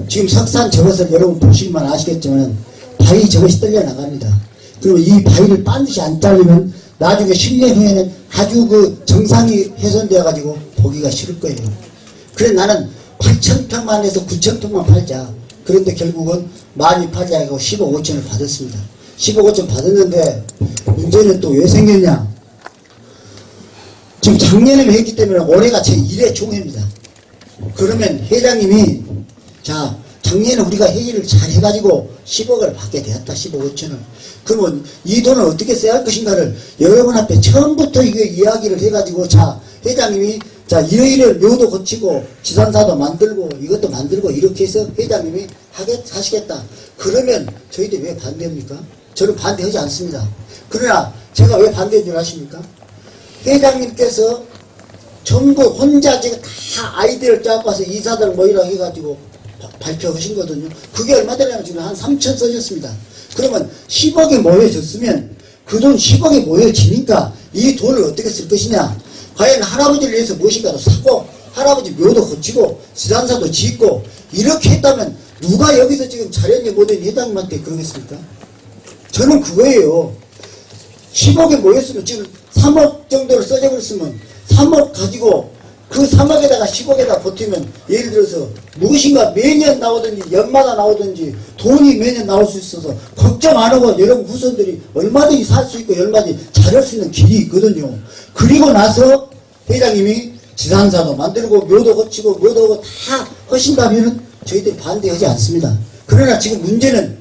지금 석산 저것을 여러분 보시기만 아시겠지만 바위 저것이 떨려 나갑니다. 그리고 이 바위를 반드시 안 자르면 나중에 10년 후에는 아주 그 정상이 훼손되어 가지고 보기가 싫을 거예요. 그래 나는 8천 평만 해서 9천 평만 팔자. 그런데 결국은 많이 팔자 하고 15, 5천을 받았습니다. 15, 5천 받았는데 문제는 또 왜 생겼냐? 지금 작년에 했기 때문에 올해가 제 1회 총회입니다. 그러면 회장님이 자 작년에 우리가 회의를 잘 해가지고 10억을 받게 되었다 15억 5천을 그러면 이 돈을 어떻게 써야 할 것인가를 여러분 앞에 처음부터 이거 이야기를 해가지고 자 회장님이 자 이러이러 묘도 고치고 지산사도 만들고 이것도 만들고 이렇게 해서 회장님이 하겠, 하시겠다 그러면 저희들이 왜 반대합니까? 저는 반대하지 않습니다 그러나 제가 왜 반대인 줄 아십니까? 회장님께서 전부 혼자 지금 다 아이디어를 짜고 와서 이사들 모이라 해가지고 바- 발표하신 거거든요. 그게 얼마 되냐면 지금 한 3천 써졌습니다. 그러면 10억이 모여졌으면 그 돈 10억이 모여지니까 이 돈을 어떻게 쓸 것이냐. 과연 할아버지를 위해서 무엇인가를 사고 할아버지 묘도 고치고 지산사도 짓고 이렇게 했다면 누가 여기서 지금 자연이 모든 회장님한테 그러겠습니까? 저는 그거예요. 10억에 모였으면 지금 3억 정도를 써져버렸으면 3억 가지고 그 3억에다가 10억에다 버티면 예를 들어서 무엇인가 매년 나오든지 연마다 나오든지 돈이 매년 나올 수 있어서 걱정 안 하고 여러분 후손들이 얼마든지 살 수 있고 얼마든지 잘할 수 있는 길이 있거든요. 그리고 나서 회장님이 지산사도 만들고 묘도 고치고 묘도 다 하신다면 저희들이 반대하지 않습니다. 그러나 지금 문제는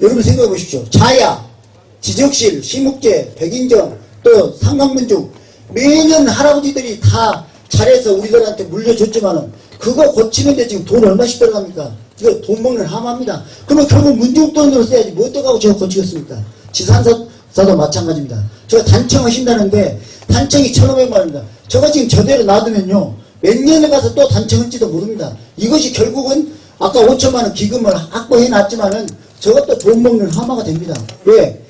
여러분 생각해 보십시오. 자야, 지적실, 시묵제, 백인정, 또 상강문중 매년 할아버지들이 다 잘해서 우리들한테 물려줬지만은 그거 고치는데 지금 돈 얼마씩 들어갑니까? 이거 돈 먹는 하마입니다. 그러면 결국 문중 돈으로 써야지 뭐 어떡하고 저거 고치겠습니까? 지산사도 마찬가지입니다. 저 단청 하신다는데 단청이 1,500만 원입니다. 저거 지금 저대로 놔두면요. 몇 년에 가서 또 단청할지도 모릅니다. 이것이 결국은 아까 5천만 원 기금을 확보해 놨지만은 저것도 돈 먹는 하마가 됩니다. 왜?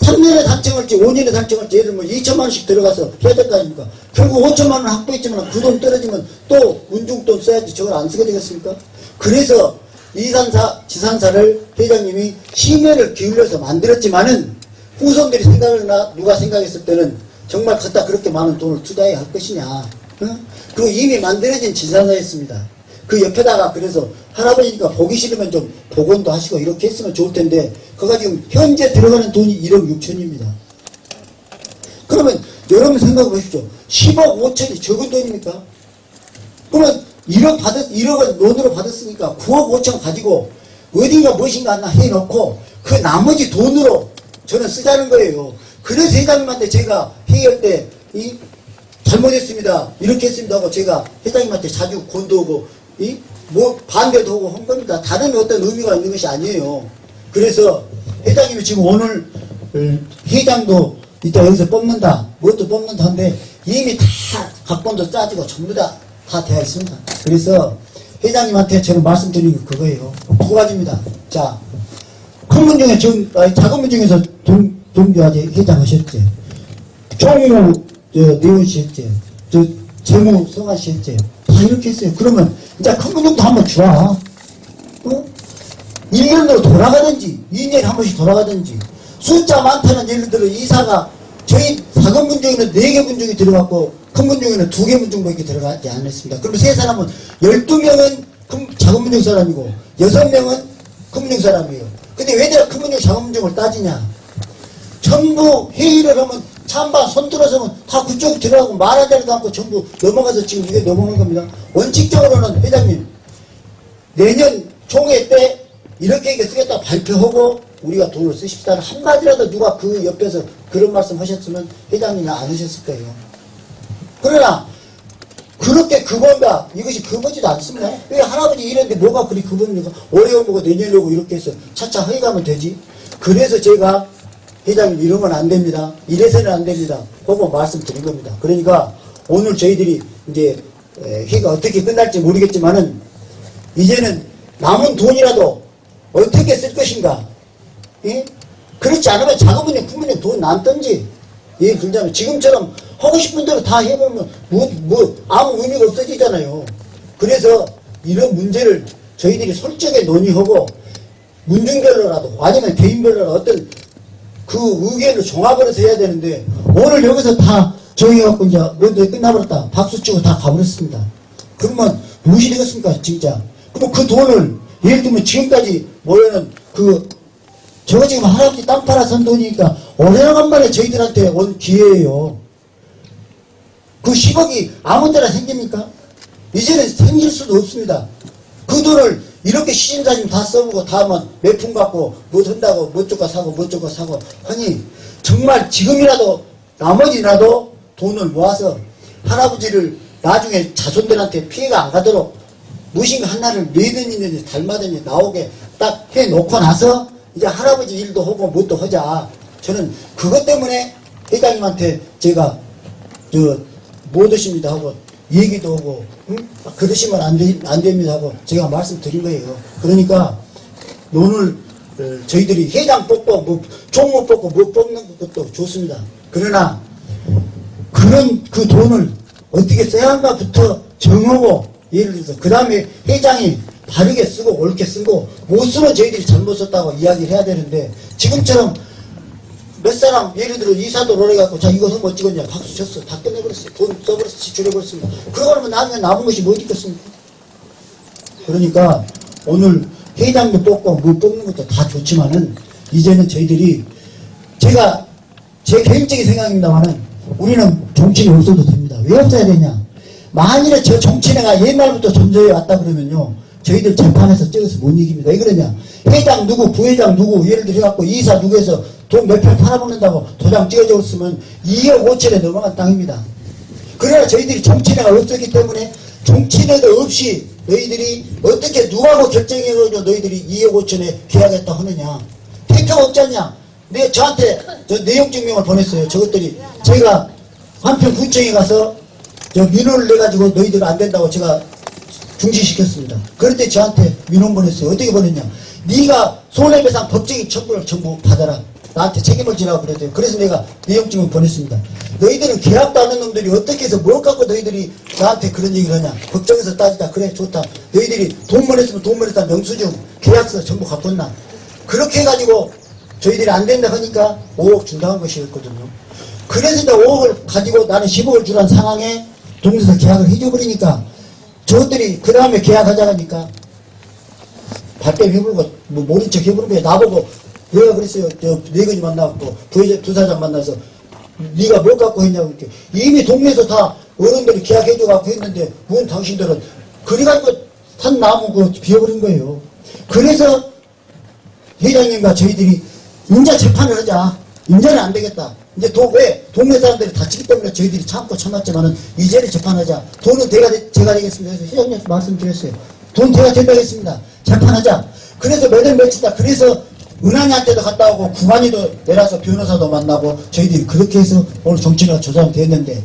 3년에 달성할지 5년에 달성할지 예를 들면 2천만 원씩 들어가서 해야 될 거 아닙니까? 결국 5천만 원 확보했지만 그 돈 떨어지면 또 운중돈 써야지 저걸 안 쓰게 되겠습니까? 그래서 이산사, 지산사를 회장님이 심혈을 기울여서 만들었지만은 후손들이 생각을 나 누가 생각했을 때는 정말 갖다 그렇게 많은 돈을 투자해야 할 것이냐. 응? 그리고 이미 만들어진 지산사였습니다. 그 옆에다가 그래서 할아버지니까 보기 싫으면 좀 복원도 하시고 이렇게 했으면 좋을 텐데 그가 지금 현재 들어가는 돈이 1억 6천입니다. 그러면 여러분 생각해 보십시오. 10억 5천이 적은 돈입니까? 그러면 1억 받았, 1억을 논으로 받았으니까 9억 5천 가지고 어딘가 무엇인가 하나 해놓고 그 나머지 돈으로 저는 쓰자는 거예요. 그래서 회장님한테 제가 회의할 때, 이, 잘못했습니다. 이렇게 했습니다 하고 제가 회장님한테 자주 권도하고, 이, 뭐, 반대도 하고 한 겁니다. 다른 어떤 의미가 있는 것이 아니에요. 그래서 회장님이 지금 오늘 어, 회장도 이따 여기서 뽑는다. 뭣도 뽑는다 하는데 이미 다 각본도 짜지고 전부 다, 다 되어 있습니다. 그래서 회장님한테 제가 말씀드리는 게 그거예요. 두 가지입니다. 자, 큰문 중에 지금, 아니, 작은 문 중에서 동, 동교화제 회장 하셨지. 저, 내원 씨 했지. 저, 재무 성환 씨 했지. 다 이렇게 했어요. 그러면, 이제 정도 한번 줘. 어? 1년으로 돌아가든지 2년에 한 번씩 돌아가든지 숫자 많다는 예를 들어 이사가 저희 작은 문중에는 4개 문중이 들어갔고 큰 문중에는 2개 문중밖에 들어가지 않았습니다. 그럼 세 사람은 12명은 큰, 작은 문중 사람이고 6명은 큰 문중 사람이에요. 근데 왜 내가 큰 문중 작은 문중을 따지냐 전부 회의를 하면 찬반 손들어서면 다 그쪽 들어가고 말하지도 않고 전부 넘어가서 지금 이게 넘어간 겁니다. 원칙적으로는 회장님 내년 총회 때 이렇게 이렇게 쓰겠다 발표하고 우리가 돈을 쓰십시다는 한마디라도 누가 그 옆에서 그런 말씀 하셨으면 회장님이 안 하셨을 거예요. 그러나 그렇게 그건가 이것이 그거지도 않습니다. 왜 할아버지 이랬는데 뭐가 그리 그겁니까? 올해 오고 내년에 오고 이렇게 해서 차차 허위가면 되지. 그래서 제가 회장님 이러면 안 됩니다. 이래서는 안 됩니다. 그거 말씀드린 겁니다. 그러니까 오늘 저희들이 이제 에, 회가 어떻게 끝날지 모르겠지만은 이제는 남은 돈이라도 어떻게 쓸 것인가. 예? 그렇지 않으면 작은 큰분이 돈 남던지. 예, 그러자면 지금처럼 하고 싶은 대로 다 해보면 뭐, 뭐 아무 의미가 없어지잖아요. 그래서 이런 문제를 저희들이 솔직하게 논의하고 문중별로라도 아니면 개인별로라도 어떤 그 의견을 종합을 해서 해야 되는데 오늘 여기서 다 정해갖고 이제 먼저 끝나버렸다. 박수 치고 다 가버렸습니다. 그러면 무엇이 되겠습니까 진짜. 그럼 그 돈을 예를 들면 지금까지 모여는 그 저거 지금 할아버지 땅 팔아 선 돈이니까 오래간만에 저희들한테 온 기회예요. 그 10억이 아무 데나 생깁니까? 이제는 생길 수도 없습니다. 그 돈을 이렇게 시진사님 다 써보고 다음은 몇푼 갖고 뭐 한다고 뭐 쪼까 사고 뭐 쪼까 사고 하니 정말 지금이라도 나머지라도 돈을 모아서 할아버지를 나중에 자손들한테 피해가 안 가도록 무엇인가 하나를 매든이든지 달마든지 나오게 딱 해놓고 나서 이제 할아버지 일도 하고 뭣도 하자. 저는 그것 때문에 회장님한테 제가 저못 오십니다 하고 얘기도 하고 응? 그러시면 안, 되, 안 됩니다 하고 제가 말씀드린 거예요. 그러니까 오늘 어, 저희들이 회장 뽑고 뭐 종목 뽑고 뭐 뽑는 것도 좋습니다. 그러나 그런 그 돈을 어떻게 써야 한가부터 정하고 예를 들어서 그 다음에 회장이 바르게 쓰고 옳게 쓰고 못 쓰면 저희들이 잘못 썼다고 이야기를 해야 되는데 지금처럼 몇 사람 예를 들어 이사도 오래갖고 자 이것은 뭐 찍었냐? 박수 쳤어. 다 끝내버렸어 돈 써버렸어. 지출해버렸습니다. 그러고 나면 나중에 남은 것이 뭐 있겠습니까? 그러니까 오늘 회장도 뽑고 뭐 뽑는 것도 다 좋지만은 이제는 저희들이 제가 제 개인적인 생각입니다만은 우리는 정치인이 없어도 됩니다. 왜 없어야 되냐? 만일에 저 정치인회가 옛날부터 존재해 왔다 그러면요. 저희들 재판에서 찍어서 못 이깁니다 왜 그러냐? 회장 누구 부회장 누구 예를 들어 갖고 이사 누구 해서 돈몇편 팔아먹는다고 도장 찍어줬으면 2억 5천에 넘어간 땅입니다 그러나 저희들이 정치인회가 없었기 때문에 정치인회도 없이 너희들이 어떻게 누가고 결정해가지고 너희들이 2억 5천에 계약했다 하느냐 택표가 없잖냐 내 저한테 저 내용 증명을 보냈어요 저것들이 저희가 한편 구청에 가서 저 민원을 내가지고 너희들 안 된다고 제가 중지시켰습니다. 그런데 저한테 민원 보냈어요. 어떻게 보냈냐. 네가 손해배상 법적인 처분을 전부 받아라. 나한테 책임을 지라고 그랬대요. 그래서 내가 내용증을 보냈습니다. 너희들은 계약도 안 한 놈들이 어떻게 해서 뭘 갖고 너희들이 나한테 그런 얘기를 하냐. 걱정해서 따지자. 그래 좋다. 너희들이 돈만 했으면 돈만 했다. 명수증, 계약서 전부 갖고 왔나. 그렇게 해가지고 저희들이 안 된다 하니까 5억 준다는 것이었거든요. 그래서 이제 5억을 가지고 나는 10억을 주란 상황에 동네에서 계약을 해줘버리니까 저것들이 그 다음에 계약하자 하니까 발뺌 해부르고 뭐 모른 척 거야 나보고 내가 그랬어요. 저 내근이 만나고 부회장 두 사장 만나서 네가 뭘 갖고 했냐고 이렇게. 이미 동네에서 다 어른들이 계약해줘 갖고 했는데 뭔 당신들은 그래가지고 산 나무 그 비워버린 거예요. 그래서 회장님과 저희들이 인자 재판을 하자. 인자는 안 되겠다. 이제 도, 왜? 동네 사람들이 다치기 때문에 저희들이 참고 참았지만은 이제는 재판하자. 돈은 제가, 되- 제가 되겠습니다. 그래서 회장님한테 말씀드렸어요. 돈 제가 된다겠습니다. 재판하자. 그래서 몇월 며칠 다. 그래서 은행한테도 갔다 오고 구간이도 내려서 변호사도 만나고 저희들이 그렇게 해서 오늘 정치가 조사가 됐는데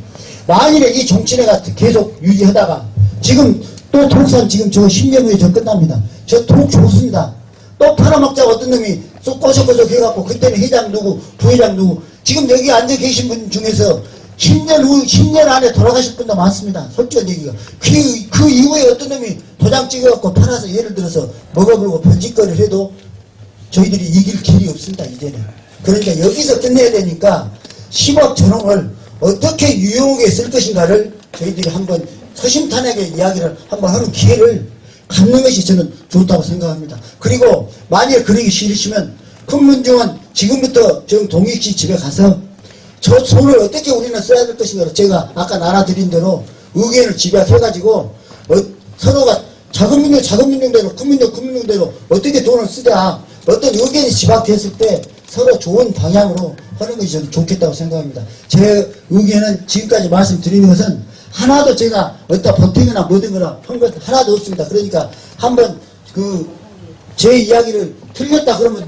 만일에 이 정치회가 계속 유지하다가 지금 또 독산 지금 저 10년 후에 저 끝납니다. 저 독 좋습니다. 또 팔아먹자고 어떤 놈이 쏙 꼬석꼬석 해갖고 그때는 회장 누구 부회장 누구. 지금 여기 앉아 계신 분 중에서 10년 후 10년 안에 돌아가실 분도 많습니다. 솔직한 얘기가. 그, 그 이후에 어떤 놈이 도장 찍어갖고 팔아서 예를 들어서 먹어보고 편집거리를 해도 저희들이 이길 길이 없습니다 이제는 그러니까 여기서 끝내야 되니까 10억 전원을 어떻게 유용하게 쓸 것인가를 저희들이 한번 서심탄회하게 이야기를 한번 하는 기회를 갖는 것이 저는 좋다고 생각합니다. 그리고 만약 그러기 싫으시면 큰 문중은 지금부터 정 동익씨 집에 가서 저 손을 어떻게 우리는 써야 될 것인가를 제가 아까 나눠드린 대로 의견을 집약해가지고 어, 서로가 큰 민족 큰 민족대로 어떻게 돈을 쓰자 어떤 의견이 집약됐을 때 서로 좋은 방향으로 하는 것이 저는 좋겠다고 생각합니다. 제 의견은 지금까지 말씀드리는 것은 하나도 제가 어디다 보태거나 뭐든 거나 한 것 하나도 없습니다. 그러니까 한번 그 제 이야기를 틀렸다 그러면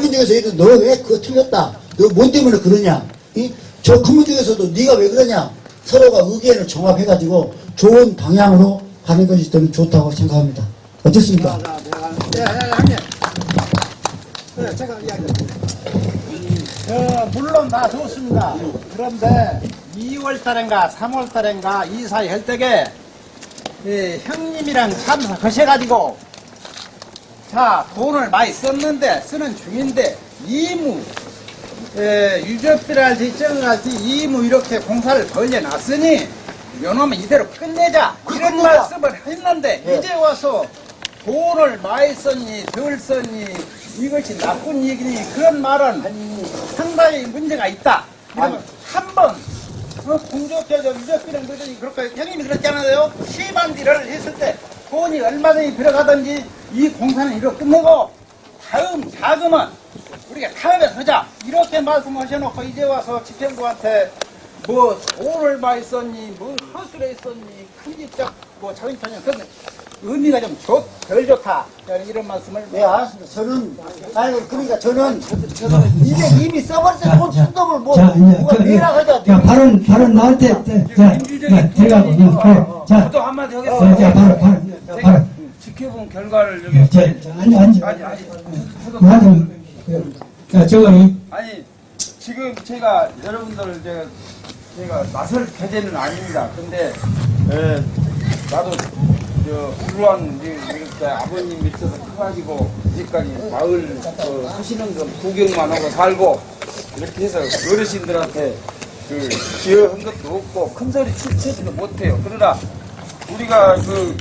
민족에서 얘들 너왜 그거 틀렸다 너 뭔 때문에 그러냐 이? 저큰 민족에서도 네가 왜 그러냐 서로가 의견을 종합해가지고 좋은 방향으로 가는 것이 저는 좋다고 생각합니다. 어떻습니까? 어, 물론 다 좋습니다. 그런데 2월 달인가 3월 달인가 이 사이 할 때게 예, 형님이랑 참사 거셔가지고 자 돈을 많이 썼는데 쓰는 중인데 이무 예, 유적들한테 정할지 이무 이렇게 공사를 벌려놨으니 요놈은 이대로 끝내자. 이런 말씀을 했는데 이제 와서 돈을 많이 썼니 덜 썼니 이것이 나쁜 얘기니 그런 말은 상당히 문제가 있다. 이러면 한번 어, 공적자적 유적비는 그러더니 그렇게 형님이 그랬잖아요? 시반디를 했을 때 돈이 얼마든지 들어가든지 이 공사는 이렇게 끝내고 다음 자금은 우리가 다음에 하자. 이렇게 말씀하셔놓고 이제 와서 집행부한테 뭐 돈을 많이 썼니 뭐 허술에 썼니 큰집적 뭐 작은 편이 그런 의미가 좀 좋, 덜 좋다 이런 말씀을 네, 알았습니다. 저는, 아니, 그러니까 저는, 이게 이미 써버렸어요. 돈 순동을 뭐, 자, 이제 누가 그, 미안하자. 자, 발언, 발언 나한테, 자, 자, 자, 제가, 어, 그, 자, 또 한마디 자, 하겠습니다. 자, 발언, 발언, 자, 발언. 지켜본 결과를 여기 자, 자, 앉아, 앉아. 아니 아니 나도, 자, 저거는, 아니 지금 제가 여러분들 제가 제가 나설 계제는 아닙니다. 근데 에, 나도 저 불우한 이렇게 아버님 밑에서 커가지고 이제까지 마을 그 하시는 거 구경만 하고 살고 이렇게 해서 어르신들한테 그 기여한 것도 없고 큰 소리 치지도 못해요. 그러나 우리가 그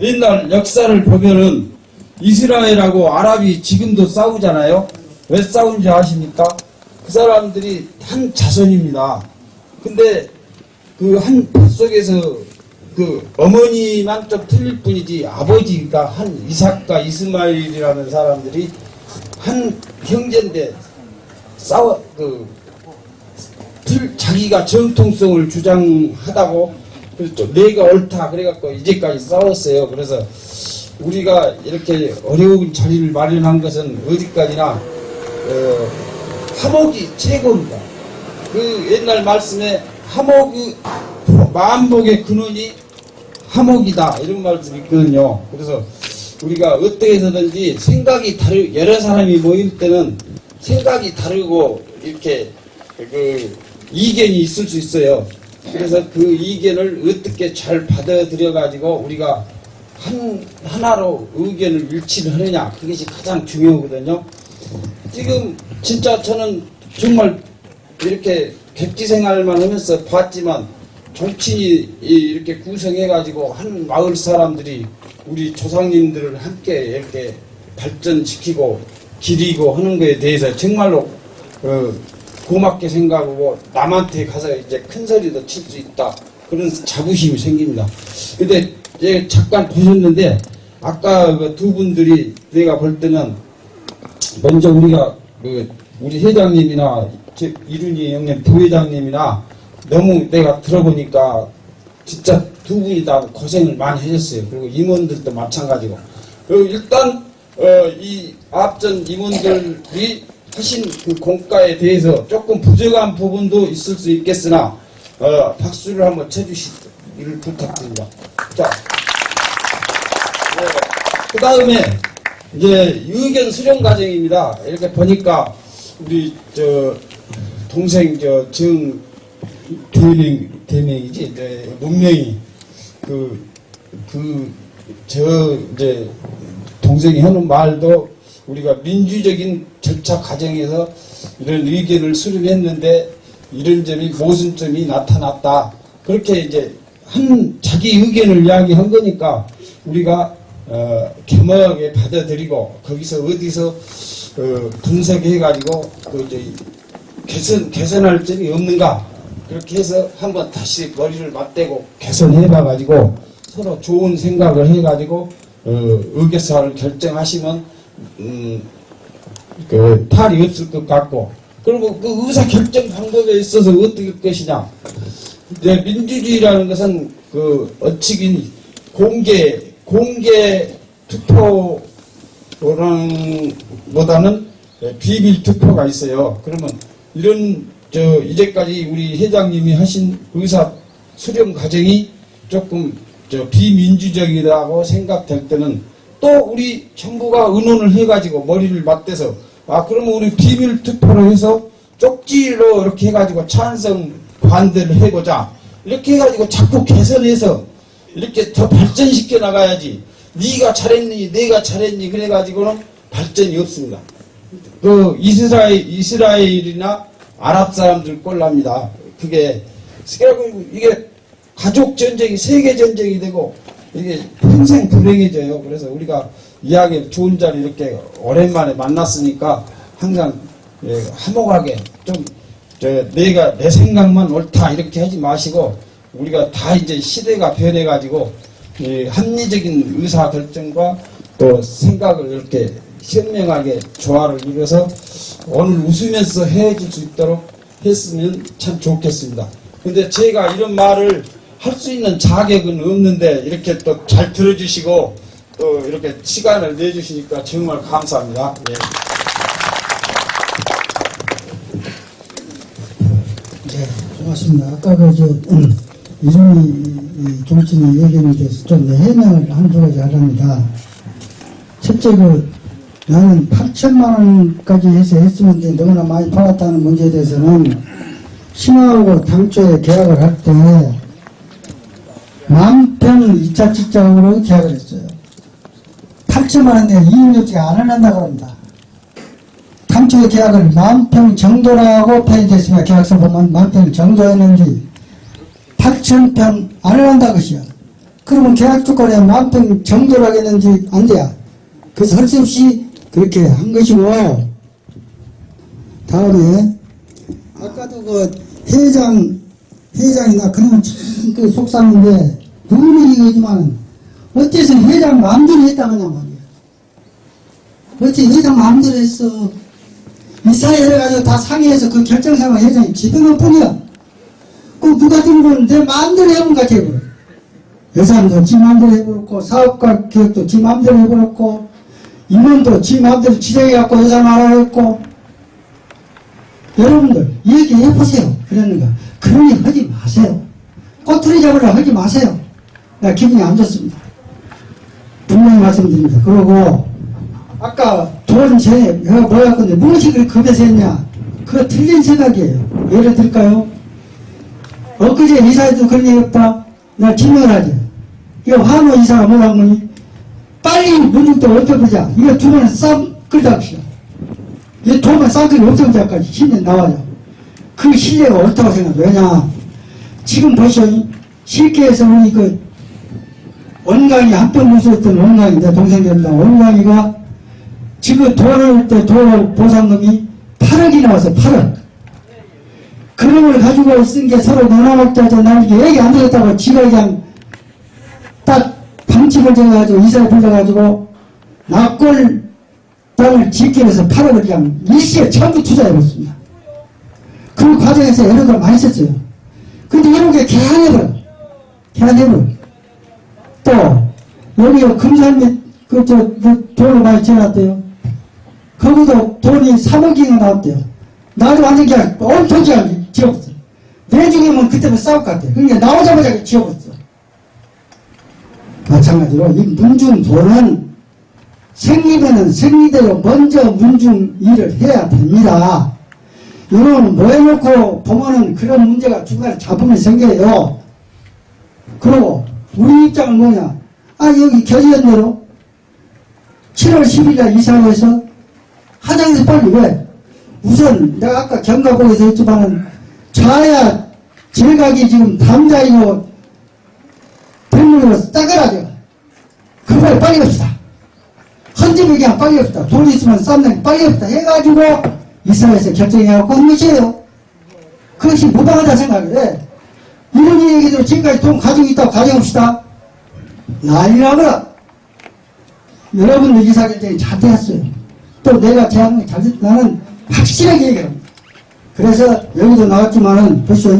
옛날 역사를 보면은 이스라엘하고 아랍이 지금도 싸우잖아요. 왜 싸우는지 아십니까? 그 사람들이 한 자손입니다. 근데 그한 속에서 그 어머니만 좀 틀릴 뿐이지 아버지가 한 이삭과 이스마일이라는 사람들이 한 형제인데 싸워 그 틀- 자기가 정통성을 주장하다고 좀 내가 옳다 그래갖고 이제까지 싸웠어요. 그래서 우리가 이렇게 어려운 자리를 마련한 것은 어디까지나 어, 화목이 최고입니다. 그 옛날 말씀에 화목이 만복의 근원이 화목이다 이런 말들이 있거든요. 그래서 우리가 어떻게 해서든지 생각이 다르 여러 사람이 모일 때는 생각이 다르고 이렇게 그 이견이 있을 수 있어요. 그래서 그 이견을 어떻게 잘 받아들여 가지고 우리가 한 하나로 의견을 일치를 하느냐 그것이 가장 중요하거든요. 지금 진짜 저는 정말 이렇게 객지 생활만 하면서 봤지만 정치인이 이렇게 구성해가지고 한 마을 사람들이 우리 조상님들을 함께 이렇게 발전시키고 기리고 하는 것에 대해서 정말로 어, 고맙게 생각하고 남한테 가서 이제 큰 소리도 칠 수 있다 그런 자부심이 생깁니다. 근데 이제 잠깐 보셨는데 아까 그 두 분들이 내가 볼 때는 먼저 우리가 그 우리 회장님이나 저 이룬이 형님 부회장님이나 너무 내가 들어보니까 진짜 두 분이 다 고생을 많이 하셨어요. 그리고 임원들도 마찬가지고. 그리고 일단 어, 이 앞전 임원들이 하신 그 공과에 대해서 조금 부족한 부분도 있을 수 있겠으나 어, 박수를 한번 쳐주시기를 부탁드립니다. 자, 그 다음에 이제 의견 수렴 과정입니다. 이렇게 보니까 우리 저 동생 저정 대명 대명이지 이제 문명이 그 그 저 이제 동생이 하는 말도 우리가 민주적인 절차 과정에서 이런 의견을 수렴했는데 이런 점이 모순점이 나타났다. 그렇게 이제 한 자기 의견을 이야기한 거니까 우리가 어, 겸허하게 받아들이고 거기서 어디서 어, 분석해가지고 그 이제 개선 개선할 점이 없는가 그렇게 해서 한번 다시 머리를 맞대고 개선해 봐가지고 서로 좋은 생각을 해가지고 어, 의결사를 결정하시면 음, 그 탈이 없을 것 같고 그리고 그 의사 결정 방법에 있어서 어떻게 할 것이냐 이제 민주주의라는 것은 그 어치긴 공개 공개 투표보다는 비밀 투표가 있어요. 그러면 이런 저 이제까지 우리 회장님이 하신 의사 수렴 과정이 조금 저 비민주적이라고 생각될 때는 또 우리 정부가 의논을 해가지고 머리를 맞대서 아 그러면 우리 비밀 투표를 해서 쪽지로 이렇게 해가지고 찬성 반대를 해보자 이렇게 해가지고 자꾸 개선해서 이렇게 더 발전시켜 나가야지 네가 잘했니 내가 잘했니 그래가지고는 발전이 없습니다. 그 이스라엘 이스라엘이나 아랍 사람들 꼴납니다. 그게 그래고 이게 가족 전쟁이 세계 전쟁이 되고 이게 평생 불행해져요. 그래서 우리가 이야기 좋은 자리 이렇게 오랜만에 만났으니까 항상 예, 화목하게 좀저 내가 내 생각만 옳다 이렇게 하지 마시고 우리가 다 이제 시대가 변해가지고 이 합리적인 의사 결정과 또 생각을 이렇게 현명하게 조화를 이뤄서 오늘 웃으면서 헤어질 수 있도록 했으면 참 좋겠습니다. 근데 제가 이런 말을 할 수 있는 자격은 없는데 이렇게 또 잘 들어주시고 또 이렇게 시간을 내주시니까 정말 감사합니다. 예. 네, 고맙습니다. 아까 그, 저, 음, 이준희 이 정치인 얘기에 대해서 좀 해명을 한두 가지 하랍니다. 첫째, 그, 나는 8천만 원까지 해서 이제 너무나 많이 팔았다는 문제에 대해서는 신화하고 당초에 계약을 할 때 만평 2차 직장으로 계약을 했어요. 8천만 원에 이윤협지가 안 한다고 합니다. 당초에 계약을 만평 정도라고 표현됐으면 계약서 보면 만평 정도였는지 8천평 안 한다 것이야. 그러면 계약 조건에 만평 정도라고 했는지 안 돼야. 그래서 할수 없이 그렇게 한 것이고 다음에 아까도 그 회장 회장이나 그런 참그 속상한데 이거지만 어째서 회장 마음대로 했다 그냥 말이야. 어째 회장 마음대로 했어. 이 사회 해가지고 다 상의해서 그 결정사항을 회장이 지도는 뿐이야. 그 누가 들고 내 마음대로 해본 것 같아. 예산도 지 마음대로 해버렸고 사업가 기획도 지 마음대로 해버렸고 임원도 지 마음대로 지정해갖고 예산 알아냈고 여러분들 얘기해보세요. 그러는가. 그러니 하지 마세요. 꼬투리 잡으려 하지 마세요. 나 기분이 안 좋습니다. 분명 분명히 말씀드립니다. 그리고 아까 돈 제, 내가 뭐야 건데 무엇이 그 급여서 했냐? 그거 틀린 생각이에요. 예를 들까요? 엊그제 이사에도 그런 얘기 했다. 나 증명하지. 이거 한우 이사가 뭐라 한 거니? 빨리 문중도 없애보자. 이거 두 번에 쌈 끌다 합시다. 이 돈만 쌍끌이 없애보자까지 신뢰 나와요. 그 신뢰가 옳다고 생각해요. 왜냐? 지금 보시오. 실계에서 우리 그 원강이 합병 무수했던 원강이 내 동생 됩니다. 원강이가 지금 돈을 때돈 보상금이 8억이 나왔어요. 8억. 그런 걸 가지고 쓴 게 서로 나눠먹자자 나는 이게 얘기 안 되겠다고 지가 그냥 딱 방침을 정해가지고 이사를 불러가지고 낙골 땅을 짓기 위해서 8억을 그냥 일시에 전부 투자해봤습니다. 그 과정에서 여러 걸 많이 썼어요. 근데 이런 게 개안해버려. 개안해버려. 또 여기 금산 및 그저 돈을 많이 지어놨대요. 거기도 돈이 3억이나 나왔대요. 나도 완전 그냥 엄청나게 지어봤어. 내중이면 그때부터 싸울 것 같아. 그러니까 나오자마자 지어봤어. 마찬가지로 이 문중 돈은 생리면은 생리대로 먼저 문중 일을 해야 됩니다. 이런 뭐 해놓고 보면은 그런 문제가 중간에 잡음이 생겨요. 그리고 우리 입장은 뭐냐? 아 여기 겨지연대로 7월 10일 날 이사를 해서 화장에서 빨리 왜? 우선 내가 아까 경가복에서 했지만은 좌야 제각이 지금 담자이고 백물로 따그라져. 그걸 빨리 합시다. 헌집이 그냥 빨리 합시다. 돈 있으면 쌈내 빨리 합시다. 해가지고 이사회에서 결정해갖고 한 것이에요. 그것이 무방하다 생각해. 이런 얘기도 지금까지 돈 가지고 있다고 가정합시다. 난리나거라. 여러분들 이사 결정이 잘 되었어요. 또 내가 제안을 잘 됐, 나는 확실하게 얘기합니다. 그래서 여기도 나왔지만은 벌써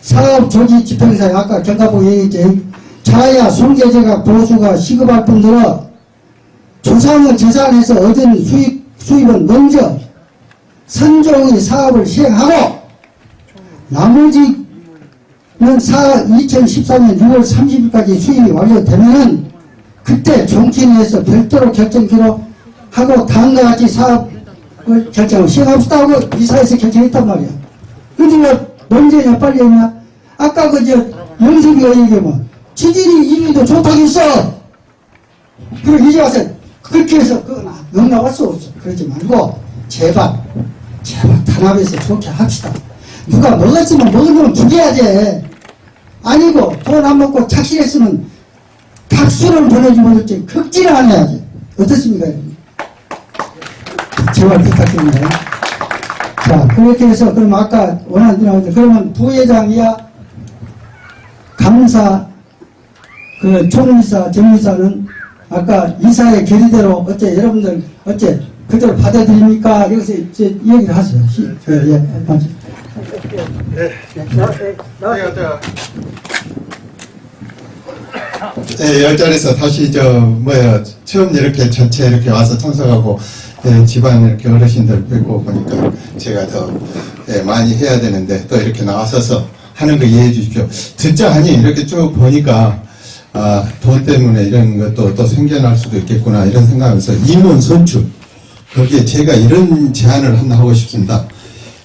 사업 조직 집행사에 아까 경가보 얘기했지. 자야 손계제가 보수가 시급할 뿐더러 조상을 재산에서 얻은 수입, 수입은 먼저 선종의 사업을 시행하고 나머지는 사 2014년 6월 30일까지 수입이 완료되면은 그때 정치인에서 별도로 결정기로 하고 다음과 같이 사업을 결정을 시행합시다 하고 이사에서 결정했단 말이야. 근데 왜 언제냐 빨리 했냐? 아까 그저 영석이가 얘기하면 지질이 이미도 좋다고 했어. 그리고 이제 와서 그렇게 해서 그건 용납할 수 없어. 그러지 말고 제발 제발 단합해서 좋게 합시다. 누가 먹었으면 먹은 놈은 죽여야지. 아니고 돈 안 먹고 착실했으면 박수를 보내주면 극진을 안 해야지. 어떻습니까? 여러분? 제발 부탁드립니다. 자, 그렇게 해서, 그럼 아까 원하는 대로 그러면 부회장 이야, 감사, 그 총이사, 정이사는 아까 이사의 결의대로 어째 여러분들 어째 그대로 받아들입니까? 여기서 이제 얘기를 하세요. 시, 예, 예, 저 예, 열자리에서 다시 저 뭐야 처음 이렇게 전체 이렇게 와서 참석하고 예, 집안 이렇게 어르신들 뵙고 보니까 제가 더 예, 많이 해야 되는데 또 이렇게 나와서서 하는 거 이해해 주십시오. 듣자 하니 이렇게 쭉 보니까 아, 돈 때문에 이런 것도 또 생겨날 수도 있겠구나 이런 생각하면서 임원 선출 거기에 제가 이런 제안을 하나 하고 싶습니다.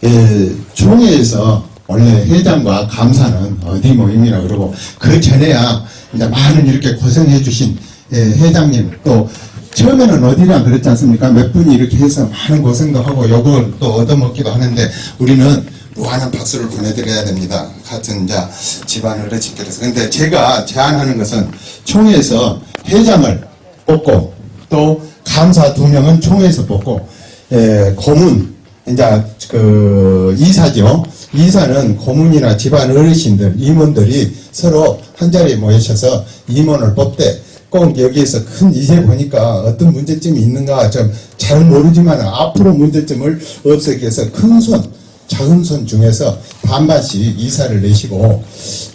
예, 총회에서 원래 회장과 감사는 어디 모임이라 그러고 그 전에야 이제 많은 이렇게 고생해 주신 예, 회장님 또 처음에는 어디랑 그랬지 않습니까? 몇 분이 이렇게 해서 많은 고생도 하고 요걸 또 얻어먹기도 하는데 우리는 무한한 박수를 보내드려야 됩니다. 같은 자 집안 어르신께서. 근데 제가 제안하는 것은 총회에서 회장을 뽑고 또 감사 두 명은 총회에서 뽑고 예, 고문 이제 그 이사죠. 이사는 고문이나 집안 어르신들, 임원들이 서로 한 자리에 모이셔서 임원을 뽑되 꼭 여기에서 큰 이제 보니까 어떤 문제점이 있는가 좀 잘 모르지만 앞으로 문제점을 없애기 위해서 큰 손, 작은 손 중에서 반반씩 이사를 내시고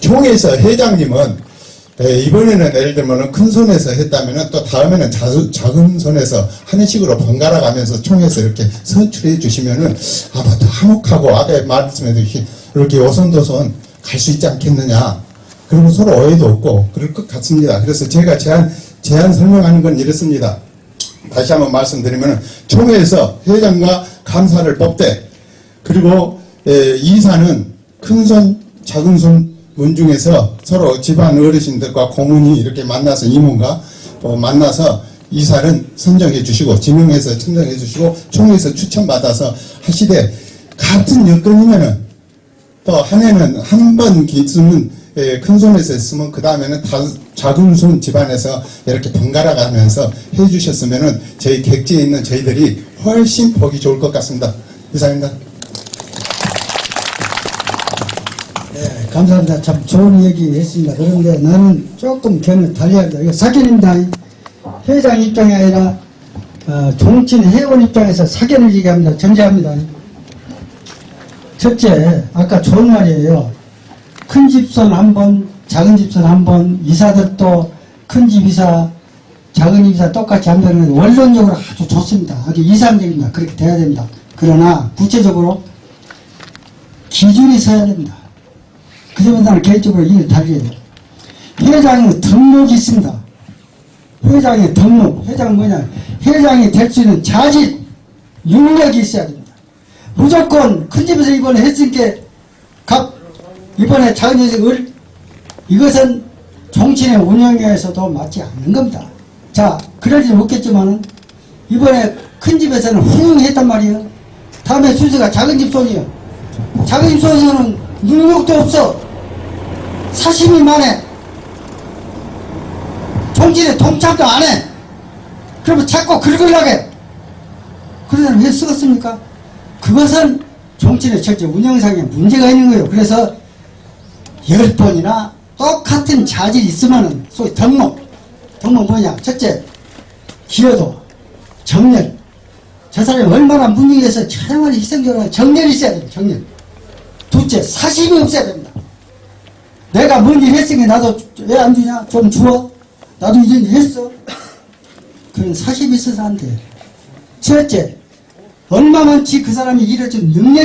총에서 회장님은 예, 이번에는 예를 들면 큰 손에서 했다면 또 다음에는 자, 작은 손에서 하는 식으로 번갈아 가면서 총에서 이렇게 선출해 주시면은 아마 더 화목하고 아까 말씀해 주신 이렇게 오손도손 갈 수 있지 않겠느냐 그리고 서로 오해도 없고 그럴 것 같습니다. 그래서 제가 제안, 제안 설명하는 건 이렇습니다. 다시 한번 말씀드리면 총회에서 회장과 감사를 뽑되 그리고 에, 이사는 큰 손 작은 손 문중에서 서로 집안 어르신들과 고문이 이렇게 만나서 이모가 어, 만나서 이사는 선정해 주시고 지명해서 선정해 주시고 총회에서 추천받아서 하시되 같은 여건이면은 또 한 해는 한 번 기수는 예, 큰 손에서 했으면 그 다음에는 작은 손 집안에서 이렇게 번갈아 가면서 해 주셨으면은 저희 객지에 있는 저희들이 훨씬 보기 좋을 것 같습니다. 이상입니다. 감사합니다. 참 좋은 얘기 했습니다. 그런데 나는 조금 견을 달리합니다. 이거 사견입니다. 회장 입장이 아니라 어, 종친 회원 입장에서 사견을 얘기합니다. 전제합니다. 첫째, 아까 좋은 말이에요. 큰 집선 한 번, 작은 집선 한 번, 이사들도 큰 집 이사, 작은 집 이사 똑같이 한다는 건 원론적으로 아주 좋습니다. 아주 이상적입니다. 그렇게 돼야 됩니다. 그러나 구체적으로 기준이 서야 됩니다. 그 점에 나는 개인적으로 이를 달리해요. 회장의 등록이 있습니다. 회장의 등록, 회장은 뭐냐? 회장이 될 수 있는 자질, 능력이 있어야 됩니다. 무조건 큰 집에서 이번에 했으니까 각 이번에 작은 집을 이것은 정치의 운영에서도 맞지 않는 겁니다. 자, 그러지는 못겠지만은 이번에 큰 집에서는 훌륭했단 말이에요. 다음에 순서가 작은 집 손이에요. 작은 집 손에서는 능력도 없어. 사심이 많아. 정치에 동참도 안 해. 그러면 자꾸 긁으려고 해. 그러면 왜 쓰겠습니까? 그것은 정치의 실제 운영상에 문제가 있는 거예요. 그래서 열 번이나 똑같은 자질이 있으면은 소위 덕목. 덕목 뭐냐? 첫째, 기여도, 정렬. 저 사람이 얼마나 문익에서 정말 희생적으로 정렬이 있어야 됩니다. 정렬. 둘째, 사심이 없어야 됩니다. 내가 뭔 일 했으니 나도 왜 안 주냐? 좀 주어. 나도 이런 일 했어. 그런 사심이 있어서 안 돼. 셋째, 얼마만치 그 사람이 일을 좀 능력